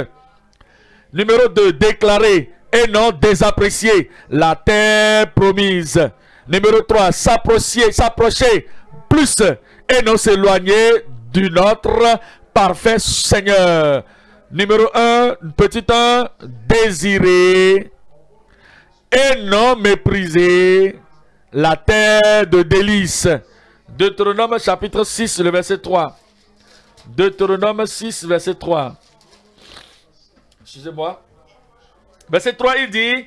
Numéro 2, déclarer et non désapprécier la terre promise. Numéro 3, s'approcher, s'approcher plus et non s'éloigner du notre parfait Seigneur. Numéro 1, petit 1, désirer et non mépriser la terre de délices. Deutéronome chapitre 6, le verset 3. Deutéronome 6, verset 3. Excusez-moi. Verset 3, il dit,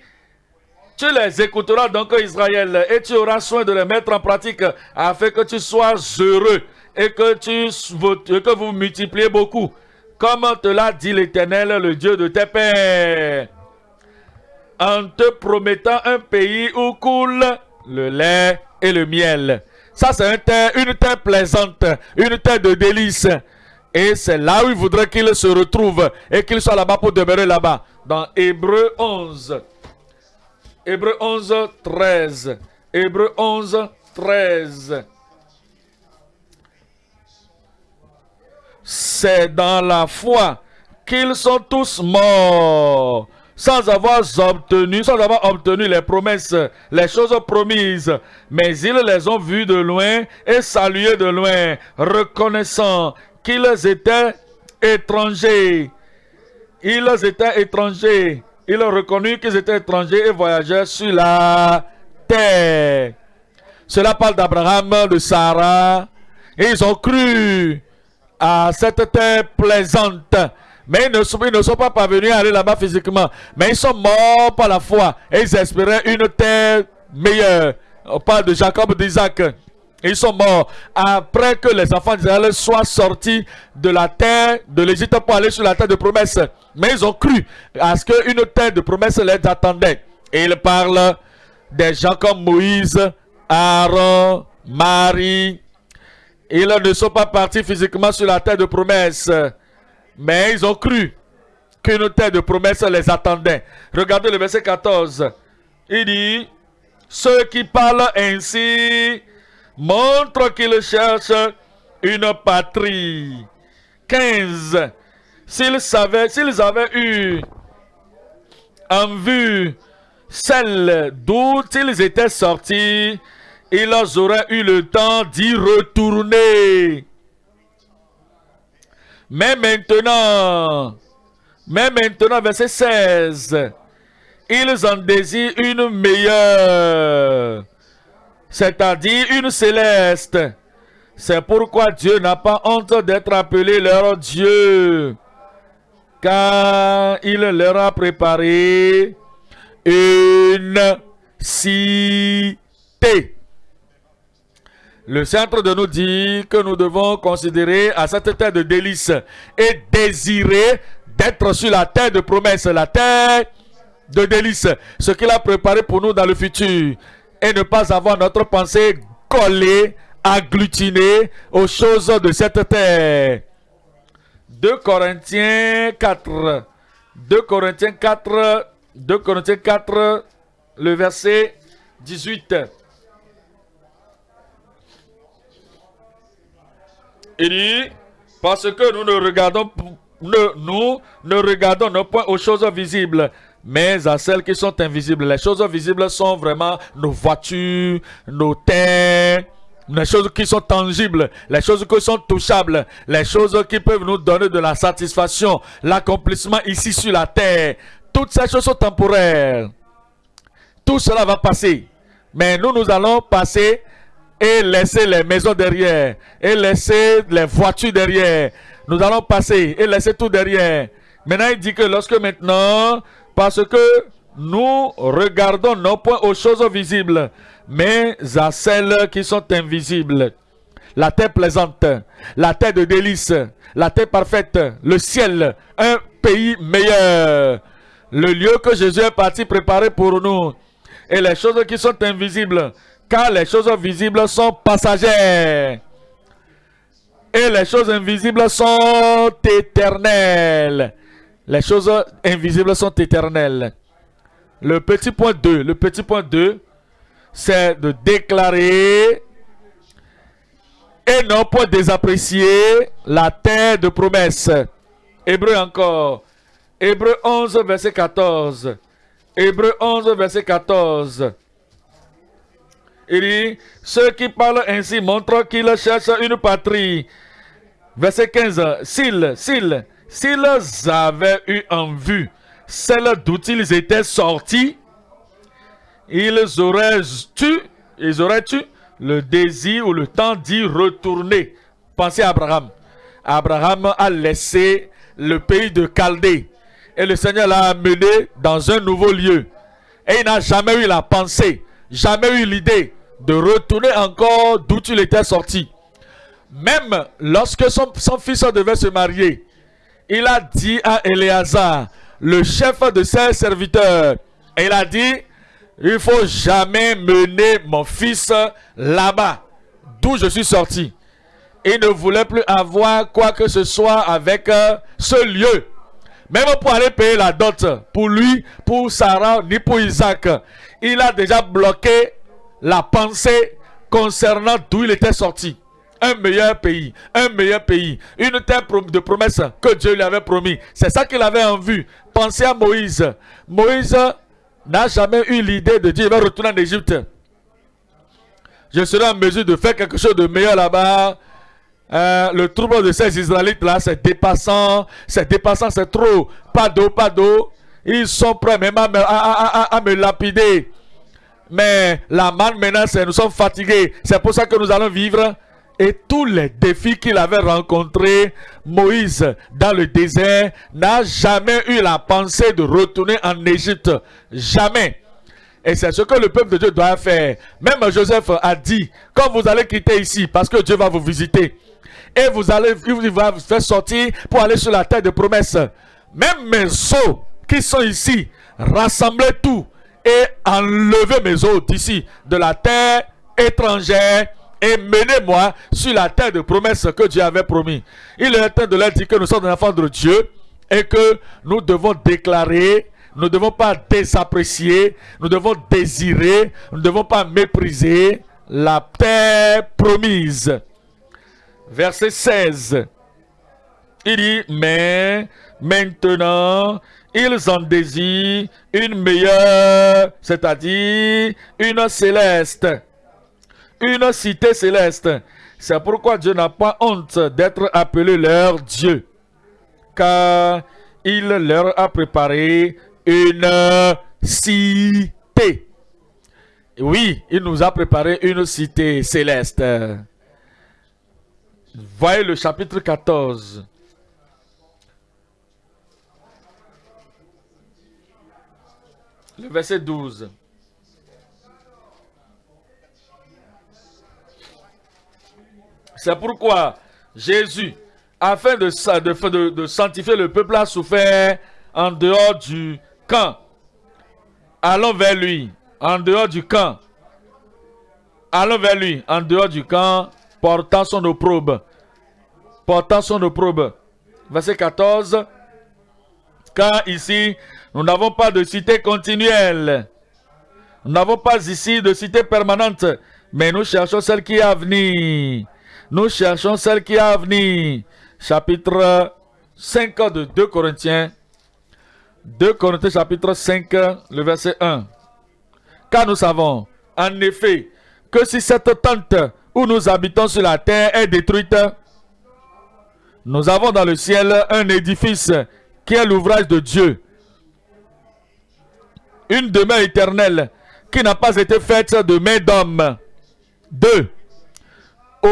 tu les écouteras donc Israël et tu auras soin de les mettre en pratique afin que tu sois heureux et que, tu, que vous multipliez beaucoup. Comme te l'a dit l'Éternel, le Dieu de tes pères. En te promettant un pays où coule le lait et le miel. Ça, c'est une terre plaisante, une terre de délices. Et c'est là où il voudrait qu'il se retrouve et qu'il soit là-bas pour demeurer là-bas. Dans Hébreu 11. Hébreu 11, 13. Hébreu 11, 13. C'est dans la foi qu'ils sont tous morts sans avoir obtenu, sans avoir obtenu les promesses, les choses promises. Mais ils les ont vus de loin et salués de loin, reconnaissant qu'ils étaient étrangers. Ils étaient étrangers ils ont reconnu qu'ils étaient étrangers et voyageurs sur la terre. Cela parle d'Abraham, de Sarah. Ils ont cru à cette terre plaisante. Mais ils ne, sont, ils ne sont pas parvenus à aller là-bas physiquement. Mais ils sont morts par la foi. Et ils espéraient une terre meilleure. On parle de Jacob, d'Isaac. Ils sont morts après que les enfants d'Israël soient sortis de la terre de l'Égypte pour aller sur la terre de promesse. Mais ils ont cru à ce qu'une terre de promesse les attendait. Et ils parlent des gens comme Moïse, Aaron, Marie. Ils ne sont pas partis physiquement sur la terre de promesse. Mais ils ont cru qu'une terre de promesse les attendait. Regardez le verset 14. Il dit, ceux qui parlent ainsi montre qu'il cherche une patrie. 15. S'ils s'ils avaient eu en vue celle d'où ils étaient sortis, ils auraient eu le temps d'y retourner. Mais maintenant, mais maintenant, verset 16, ils en désirent une meilleure c'est-à-dire une céleste. C'est pourquoi Dieu n'a pas honte d'être appelé leur Dieu, car il leur a préparé une cité. Le centre de nous dit que nous devons considérer à cette terre de délices et désirer d'être sur la terre de promesse, la terre de délices, ce qu'il a préparé pour nous dans le futur et ne pas avoir notre pensée collée, agglutinée aux choses de cette terre. 2 Corinthiens 4. 2 Corinthiens 4. 2 Corinthiens 4, le verset 18. Il dit, parce que nous ne regardons, nous ne regardons point aux choses visibles, mais à celles qui sont invisibles. Les choses visibles sont vraiment nos voitures, nos terres, les choses qui sont tangibles, les choses qui sont touchables, les choses qui peuvent nous donner de la satisfaction, l'accomplissement ici sur la terre. Toutes ces choses sont temporaires. Tout cela va passer. Mais nous, nous allons passer et laisser les maisons derrière, et laisser les voitures derrière. Nous allons passer et laisser tout derrière. Maintenant, il dit que lorsque maintenant, parce que nous regardons non point aux choses visibles, mais à celles qui sont invisibles. La terre plaisante, la terre de délices, la terre parfaite, le ciel, un pays meilleur. Le lieu que Jésus est parti préparer pour nous. Et les choses qui sont invisibles, car les choses visibles sont passagères. Et les choses invisibles sont éternelles. Les choses invisibles sont éternelles. Le petit point 2, le petit point 2, c'est de déclarer et non pas désapprécier la terre de promesse. Hébreu encore. Hébreu 11, verset 14. Hébreu 11, verset 14. Il dit, ceux qui parlent ainsi montrent qu'ils cherchent une patrie. Verset 15. S'ils, s'ils, s'ils avaient eu en vue celle d'où ils étaient sortis, ils auraient ils auraient eu le désir ou le temps d'y retourner. Pensez à Abraham. Abraham a laissé le pays de Chaldée et le Seigneur l'a amené dans un nouveau lieu. Et il n'a jamais eu la pensée, jamais eu l'idée de retourner encore d'où il était sorti. Même lorsque son, fils devait se marier, il a dit à Éléazar, le chef de ses serviteurs, il a dit, il faut jamais mener mon fils là-bas, d'où je suis sorti. Il ne voulait plus avoir quoi que ce soit avec euh, ce lieu. Même pour aller payer la dot pour lui, pour Sarah, ni pour Isaac. Il a déjà bloqué la pensée concernant d'où il était sorti. Un meilleur pays, un meilleur pays, une terre de promesse que Dieu lui avait promis. C'est ça qu'il avait en vue. Pensez à Moïse. Moïse n'a jamais eu l'idée de dire il va retourner en Égypte. Je serai en mesure de faire quelque chose de meilleur là-bas. Euh, le trouble de ces Israélites là, c'est dépassant, c'est dépassant, c'est trop. Pas d'eau, pas d'eau. Ils sont prêts même à me, à me lapider. Mais la manne maintenant, nous sommes fatigués. C'est pour ça que nous allons vivre. Et tous les défis qu'il avait rencontrés, Moïse, dans le désert, n'a jamais eu la pensée de retourner en Égypte. Jamais. Et c'est ce que le peuple de Dieu doit faire. Même Joseph a dit, quand vous allez quitter ici, parce que Dieu va vous visiter, et vous allez, il va vous faire sortir pour aller sur la terre de promesse. Même mes os qui sont ici, rassemblez tout et enlevez mes os d'ici, de la terre étrangère et menez-moi sur la terre de promesse que Dieu avait promis. Il est temps de leur dire que nous sommes des enfants de Dieu et que nous devons déclarer, nous ne devons pas désapprécier, nous devons désirer, nous ne devons pas mépriser la terre promise. Verset 16. Il dit, mais maintenant, ils en désirent une meilleure, c'est-à-dire une céleste, une cité céleste. C'est pourquoi Dieu n'a pas honte d'être appelé leur Dieu, car il leur a préparé une cité. Oui, il nous a préparé une cité céleste. Voyez le chapitre 14. Le verset 12. C'est pourquoi Jésus, afin de, sanctifier le peuple, a souffert en dehors du camp. Allons vers lui, en dehors du camp. Allons vers lui, en dehors du camp, portant son opprobre. Portant son opprobre. Verset 14. Car ici, nous n'avons pas de cité continuelle. Nous n'avons pas ici de cité permanente. Mais nous cherchons celle qui est à venir. Nous cherchons celle qui est à venir. Chapitre 5 de 2 Corinthiens. 2 Corinthiens chapitre 5, le verset 1. Car nous savons, en effet, que si cette tente où nous habitons sur la terre est détruite, nous avons dans le ciel un édifice qui est l'ouvrage de Dieu. Une demeure éternelle qui n'a pas été faite de main d'homme. Deux,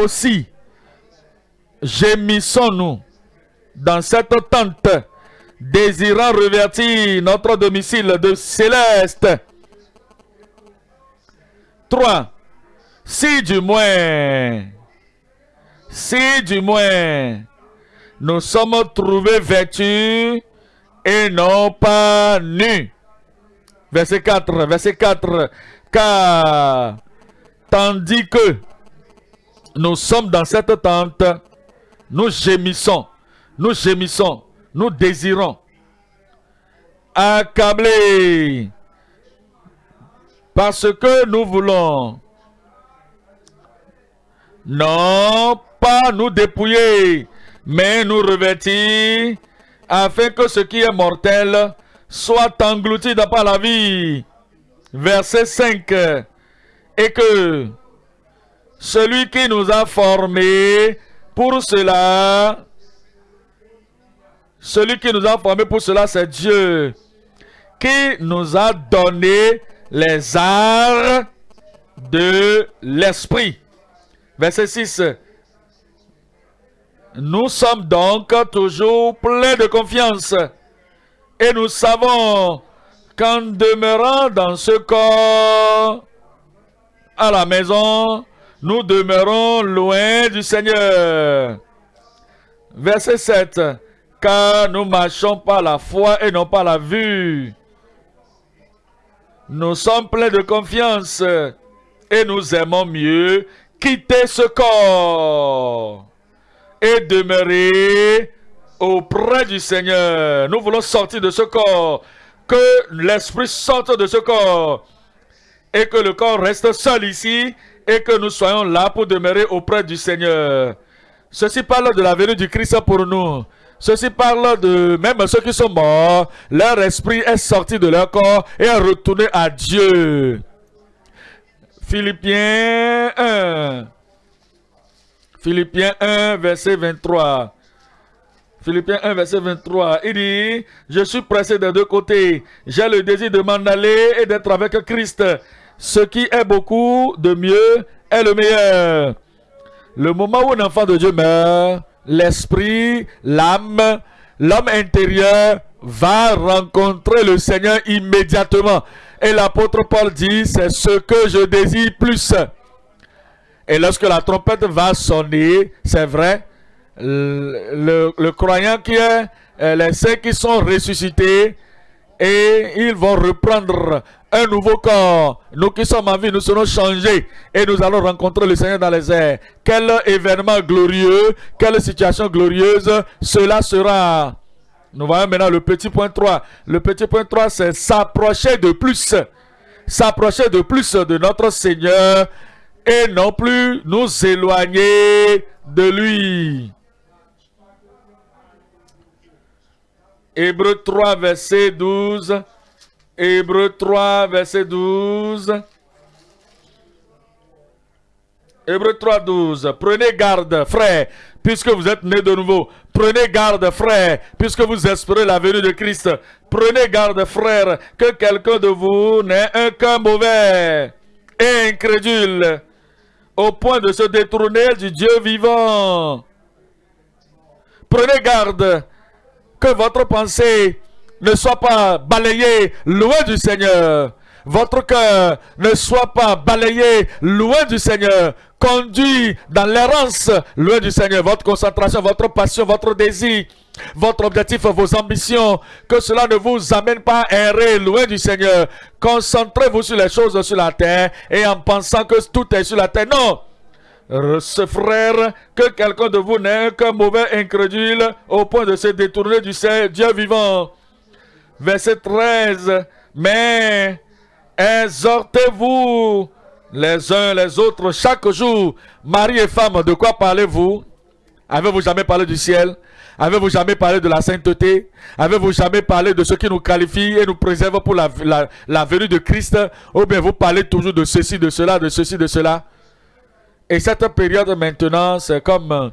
aussi, gémissons-nous dans cette tente, désirant revertir notre domicile de céleste. 3. Si du moins, si du moins, nous sommes trouvés vêtus et non pas nus. Verset 4, verset 4. Car tandis que nous sommes dans cette tente, nous gémissons, nous gémissons, nous désirons, accablés, parce que nous voulons. Non pas nous dépouiller, mais nous revêtir, afin que ce qui est mortel soit englouti dans la vie. Verset 5. Et que celui qui nous a formés pour cela, celui qui nous a formés pour cela, c'est Dieu, qui nous a donné les arts de l'esprit. Verset 6. Nous sommes donc toujours pleins de confiance et nous savons qu'en demeurant dans ce corps à la maison, nous demeurons loin du Seigneur. Verset 7. Car nous marchons par la foi et non par la vue. Nous sommes pleins de confiance et nous aimons mieux quitter ce corps et demeurer auprès du Seigneur. Nous voulons sortir de ce corps, que l'esprit sorte de ce corps et que le corps reste seul ici et que nous soyons là pour demeurer auprès du Seigneur. Ceci parle de la venue du Christ pour nous. Ceci parle de même ceux qui sont morts, leur esprit est sorti de leur corps et est retourné à Dieu. Philippiens 1. Philippiens 1, verset 23. Philippiens 1, verset 23. Il dit, je suis pressé des deux côtés. J'ai le désir de m'en aller et d'être avec Christ. Ce qui est beaucoup de mieux est le meilleur. Le moment où un enfant de Dieu meurt, l'esprit, l'âme, l'homme intérieur va rencontrer le Seigneur immédiatement. Et l'apôtre Paul dit, c'est ce que je désire plus. Et lorsque la trompette va sonner, c'est vrai, le, croyant qui est, euh, les saints qui sont ressuscités, et ils vont reprendre un nouveau corps. Nous qui sommes en vie, nous serons changés et nous allons rencontrer le Seigneur dans les airs. Quel événement glorieux, quelle situation glorieuse cela sera. Nous voyons maintenant le petit point 3. Le petit point 3, c'est s'approcher de plus. S'approcher de plus de notre Seigneur et non plus nous éloigner de lui. Hébreu 3, verset 12. Hébreu 3, verset 12. Hébreu 3, 12. Prenez garde, frère, puisque vous êtes nés de nouveau. Prenez garde, frère, puisque vous espérez la venue de Christ. Prenez garde, frère, que quelqu'un de vous n'ait un cœur mauvais et incrédule, au point de se détourner du Dieu vivant. Prenez garde que votre pensée ne soit pas balayée loin du Seigneur. Votre cœur ne soit pas balayé loin du Seigneur, conduit dans l'errance loin du Seigneur. Votre concentration, votre passion, votre désir, votre objectif, vos ambitions, que cela ne vous amène pas à errer loin du Seigneur. Concentrez-vous sur les choses sur la terre et en pensant que tout est sur la terre. Non! ce frère, que quelqu'un de vous n'est qu'un mauvais incrédule au point de se détourner du Dieu vivant. Verset 13. Mais exhortez-vous les uns les autres chaque jour. Mari et femme, de quoi parlez-vous? Avez-vous jamais parlé du ciel? Avez-vous jamais parlé de la sainteté? Avez-vous jamais parlé de ce qui nous qualifie et nous préserve pour la, venue de Christ? Ou bien vous parlez toujours de ceci, de cela, de ceci, de cela? Et cette période maintenant, c'est comme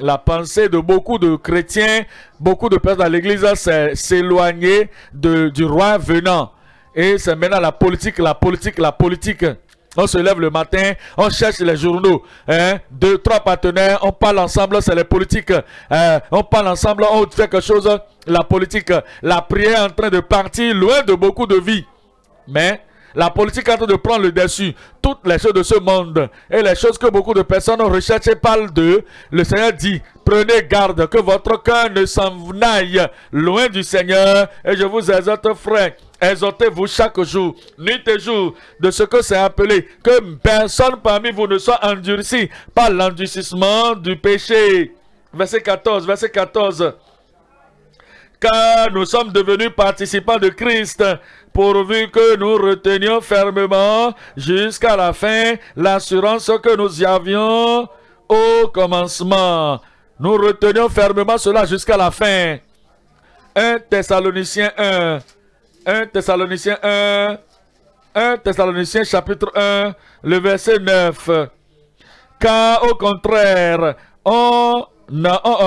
la pensée de beaucoup de chrétiens, beaucoup de personnes dans l'église s'éloigner du roi venant. Et c'est maintenant la politique, la politique, la politique. On se lève le matin, on cherche les journaux, hein, deux, trois partenaires, on parle ensemble, c'est les politiques. Hein, on parle ensemble, on fait quelque chose, la politique. La prière est en train de partir loin de beaucoup de vies. Mais la politique est en train de prendre le dessus. Toutes les choses de ce monde et les choses que beaucoup de personnes recherchent et parlent d'eux, le Seigneur dit, prenez garde que votre cœur ne s'en aille loin du Seigneur. Et je vous exhorte, frère, Exhortez-vous chaque jour, nuit et jour, de ce que c'est appelé, que personne parmi vous ne soit endurci par l'endurcissement du péché. Verset 14, verset 14. Car nous sommes devenus participants de Christ, pourvu que nous retenions fermement jusqu'à la fin l'assurance que nous y avions au commencement. Nous retenions fermement cela jusqu'à la fin. 1 Thessaloniciens 1, 1 Thessaloniciens 1, 1 Thessaloniciens chapitre 1, le verset 9. Car au contraire, on,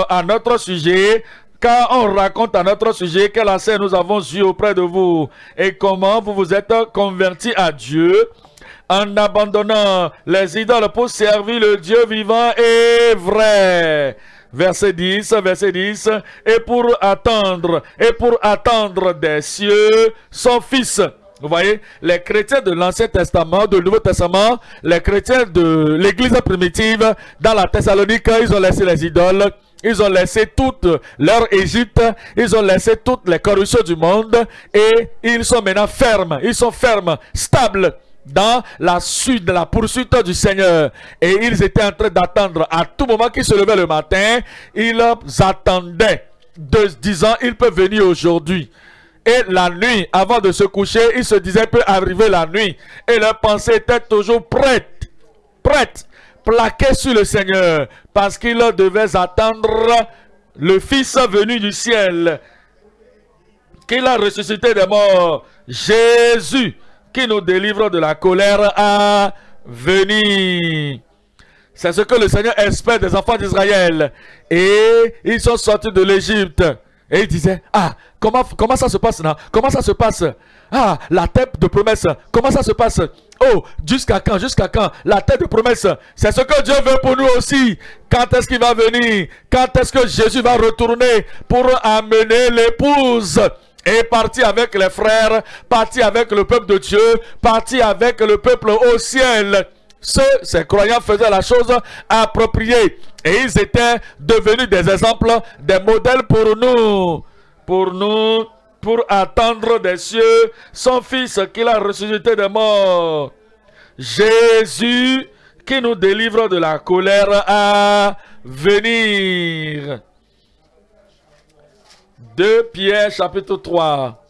à notre sujet, car on raconte à notre sujet quel assez nous avons eu auprès de vous. Et comment vous vous êtes convertis à Dieu en abandonnant les idoles pour servir le Dieu vivant et vrai. Verset 10, verset 10, et pour attendre, et pour attendre des cieux son fils. Vous voyez, les chrétiens de l'Ancien Testament, du Nouveau Testament, les chrétiens de l'Église primitive, dans la Thessalonique, ils ont laissé les idoles, ils ont laissé toute leur Égypte, ils ont laissé toutes les corruptions du monde, et ils sont maintenant fermes, ils sont fermes, stables, dans la suite, la poursuite du Seigneur. Et ils étaient en train d'attendre à tout moment qu'ils se levaient le matin, ils attendaient disant, il peut venir aujourd'hui. Et la nuit, avant de se coucher, ils se disaient, peut arriver la nuit. Et leur pensée était toujours prête, prête, plaquée sur le Seigneur. Parce qu'ils devaient attendre le Fils venu du ciel, qu'il a ressuscité des morts, Jésus, qui nous délivre de la colère à venir. C'est ce que le Seigneur espère des enfants d'Israël. Et ils sont sortis de l'Égypte. Et ils disaient, ah, comment, comment ça se passe là? Comment ça se passe? Ah, la tête de promesse. Comment ça se passe? Oh, jusqu'à quand Jusqu'à quand? La tête de promesse. C'est ce que Dieu veut pour nous aussi. Quand est-ce qu'il va venir? Quand est-ce que Jésus va retourner pour amener l'épouse? Est parti avec les frères, parti avec le peuple de Dieu, parti avec le peuple au ciel. Ceux, ces croyants faisaient la chose appropriée. Et ils étaient devenus des exemples, des modèles pour nous. Pour nous, pour attendre des cieux son fils qu'il a ressuscité des morts. Jésus qui nous délivre de la colère à venir. 2 Pierre chapitre 3,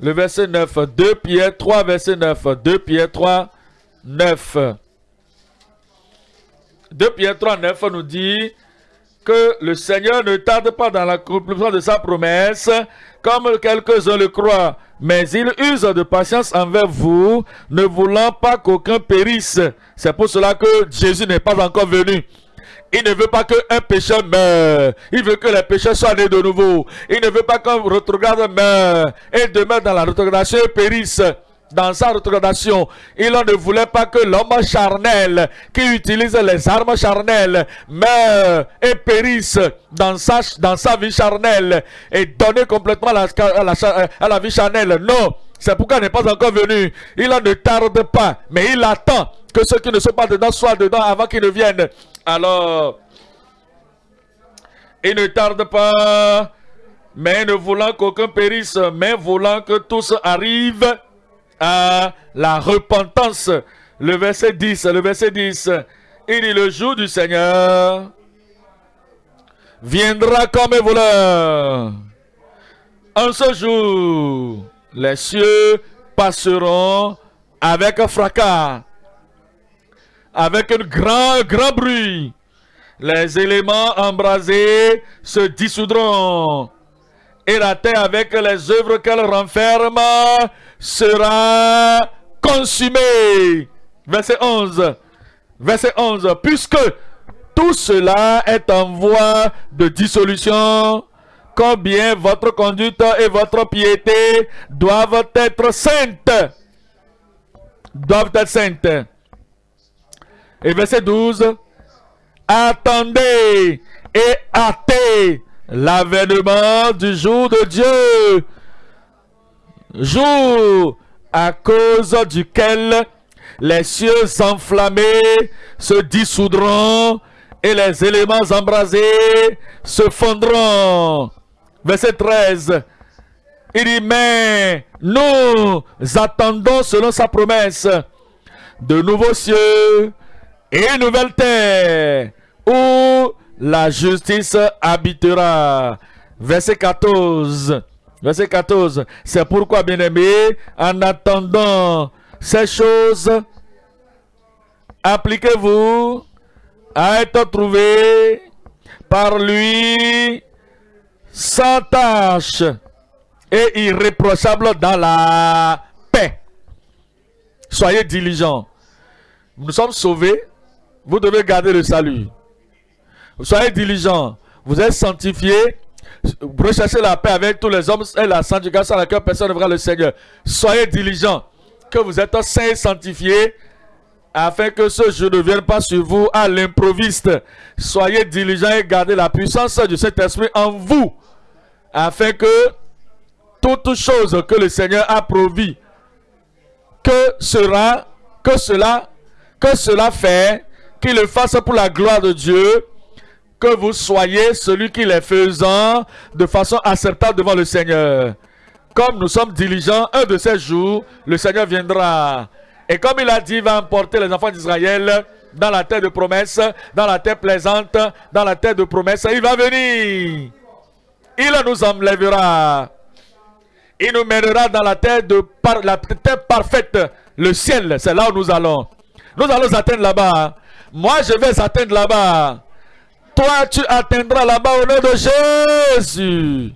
le verset 9. 2 Pierre 3, verset 9. 2 Pierre 3, 9. 2 Pierre 3, 9 nous dit que le Seigneur ne tarde pas dans l'accomplissement de sa promesse, comme quelques-uns le croient, mais il use de patience envers vous, ne voulant pas qu'aucun périsse. C'est pour cela que Jésus n'est pas encore venu. Il ne veut pas qu'un pécheur meure. Il veut que les pécheurs soient nés de nouveau. Il ne veut pas qu'un retrograde meure et demeure dans la rétrogradation et périsse dans sa rétrogradation. Il ne voulait pas que l'homme charnel qui utilise les armes charnelles meure et périsse dans sa, dans sa vie charnelle et donner complètement à la, à la vie charnelle. Non, c'est pourquoi il n'est pas encore venu. Il ne tarde pas, mais il attend que ceux qui ne sont pas dedans soient dedans avant qu'ils ne viennent. Alors, il ne tarde pas, mais ne voulant qu'aucun périsse, mais voulant que tous arrivent à la repentance. Le verset 10, le verset 10, il dit le jour du Seigneur viendra comme un voleur. En ce jour, les cieux passeront avec un fracas avec un grand, grand bruit. les éléments embrasés se dissoudront. Et la terre avec les œuvres qu'elle renferme sera consumée. Verset 11. Verset 11. Puisque tout cela est en voie de dissolution, combien votre conduite et votre piété doivent être saintes. Doivent être saintes. Et verset 12. Attendez et hâtez l'avènement du jour de Dieu. Jour à cause duquel les cieux enflammés se dissoudront et les éléments embrasés se fondront. Verset 13. Il dit, mais nous attendons selon sa promesse de nouveaux cieux et une nouvelle terre où la justice habitera. Verset 14. Verset 14. C'est pourquoi, bien-aimés, en attendant ces choses, appliquez-vous à être trouvé par lui sans tâche et irréprochable dans la paix. Soyez diligents. Nous sommes sauvés. Vous devez garder le salut. Soyez diligents. Vous êtes sanctifiés. Recherchez la paix avec tous les hommes et la sanctification à laquelle personne ne verra le Seigneur. Soyez diligents. Que vous êtes saints et sanctifiés afin que ce jeu ne vienne pas sur vous à l'improviste. Soyez diligents et gardez la puissance du Saint-Esprit en vous, afin que toute chose que le Seigneur a promis, que sera, que cela, que cela fait, qu'il le fasse pour la gloire de Dieu, que vous soyez celui qui les faisant de façon acceptable devant le Seigneur. Comme nous sommes diligents, un de ces jours, le Seigneur viendra. Et comme il a dit, il va emporter les enfants d'Israël dans la terre de promesse, dans la terre plaisante, dans la terre de promesse. Il va venir. Il nous enlèvera. Il nous mènera dans la terre, de la terre parfaite. Le ciel, c'est là où nous allons. Nous allons atteindre là-bas. Moi, je vais atteindre là-bas. Toi, tu atteindras là-bas au nom de Jésus.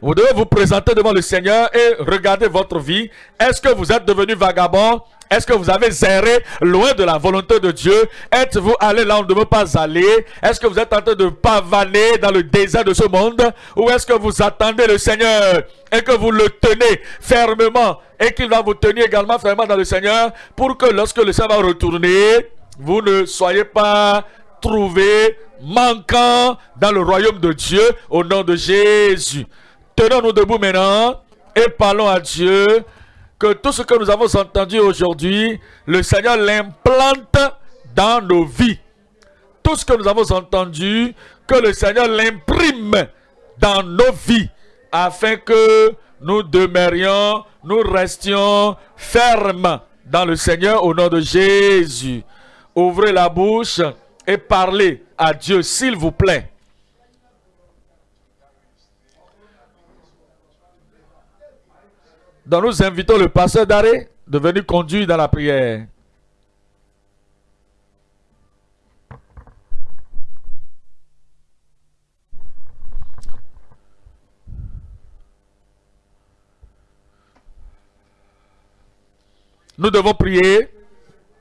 Vous devez vous présenter devant le Seigneur et regarder votre vie. Est-ce que vous êtes devenu vagabond? Est-ce que vous avez zéré loin de la volonté de Dieu? Êtes-vous allé là où on ne veut pas aller? Est-ce que vous êtes en train de pavaner dans le désert de ce monde? Ou est-ce que vous attendez le Seigneur et que vous le tenez fermement et qu'il va vous tenir également fermement dans le Seigneur pour que lorsque le Seigneur va retourner, vous ne soyez pas trouvés manquant dans le royaume de Dieu au nom de Jésus. Tenons-nous debout maintenant et parlons à Dieu que tout ce que nous avons entendu aujourd'hui, le Seigneur l'implante dans nos vies. Tout ce que nous avons entendu, que le Seigneur l'imprime dans nos vies, afin que nous demeurions, nous restions fermes dans le Seigneur au nom de Jésus. Ouvrez la bouche et parlez à Dieu, s'il vous plaît. Donc nous invitons le pasteur d'arrêt de venir conduire dans la prière. Nous devons prier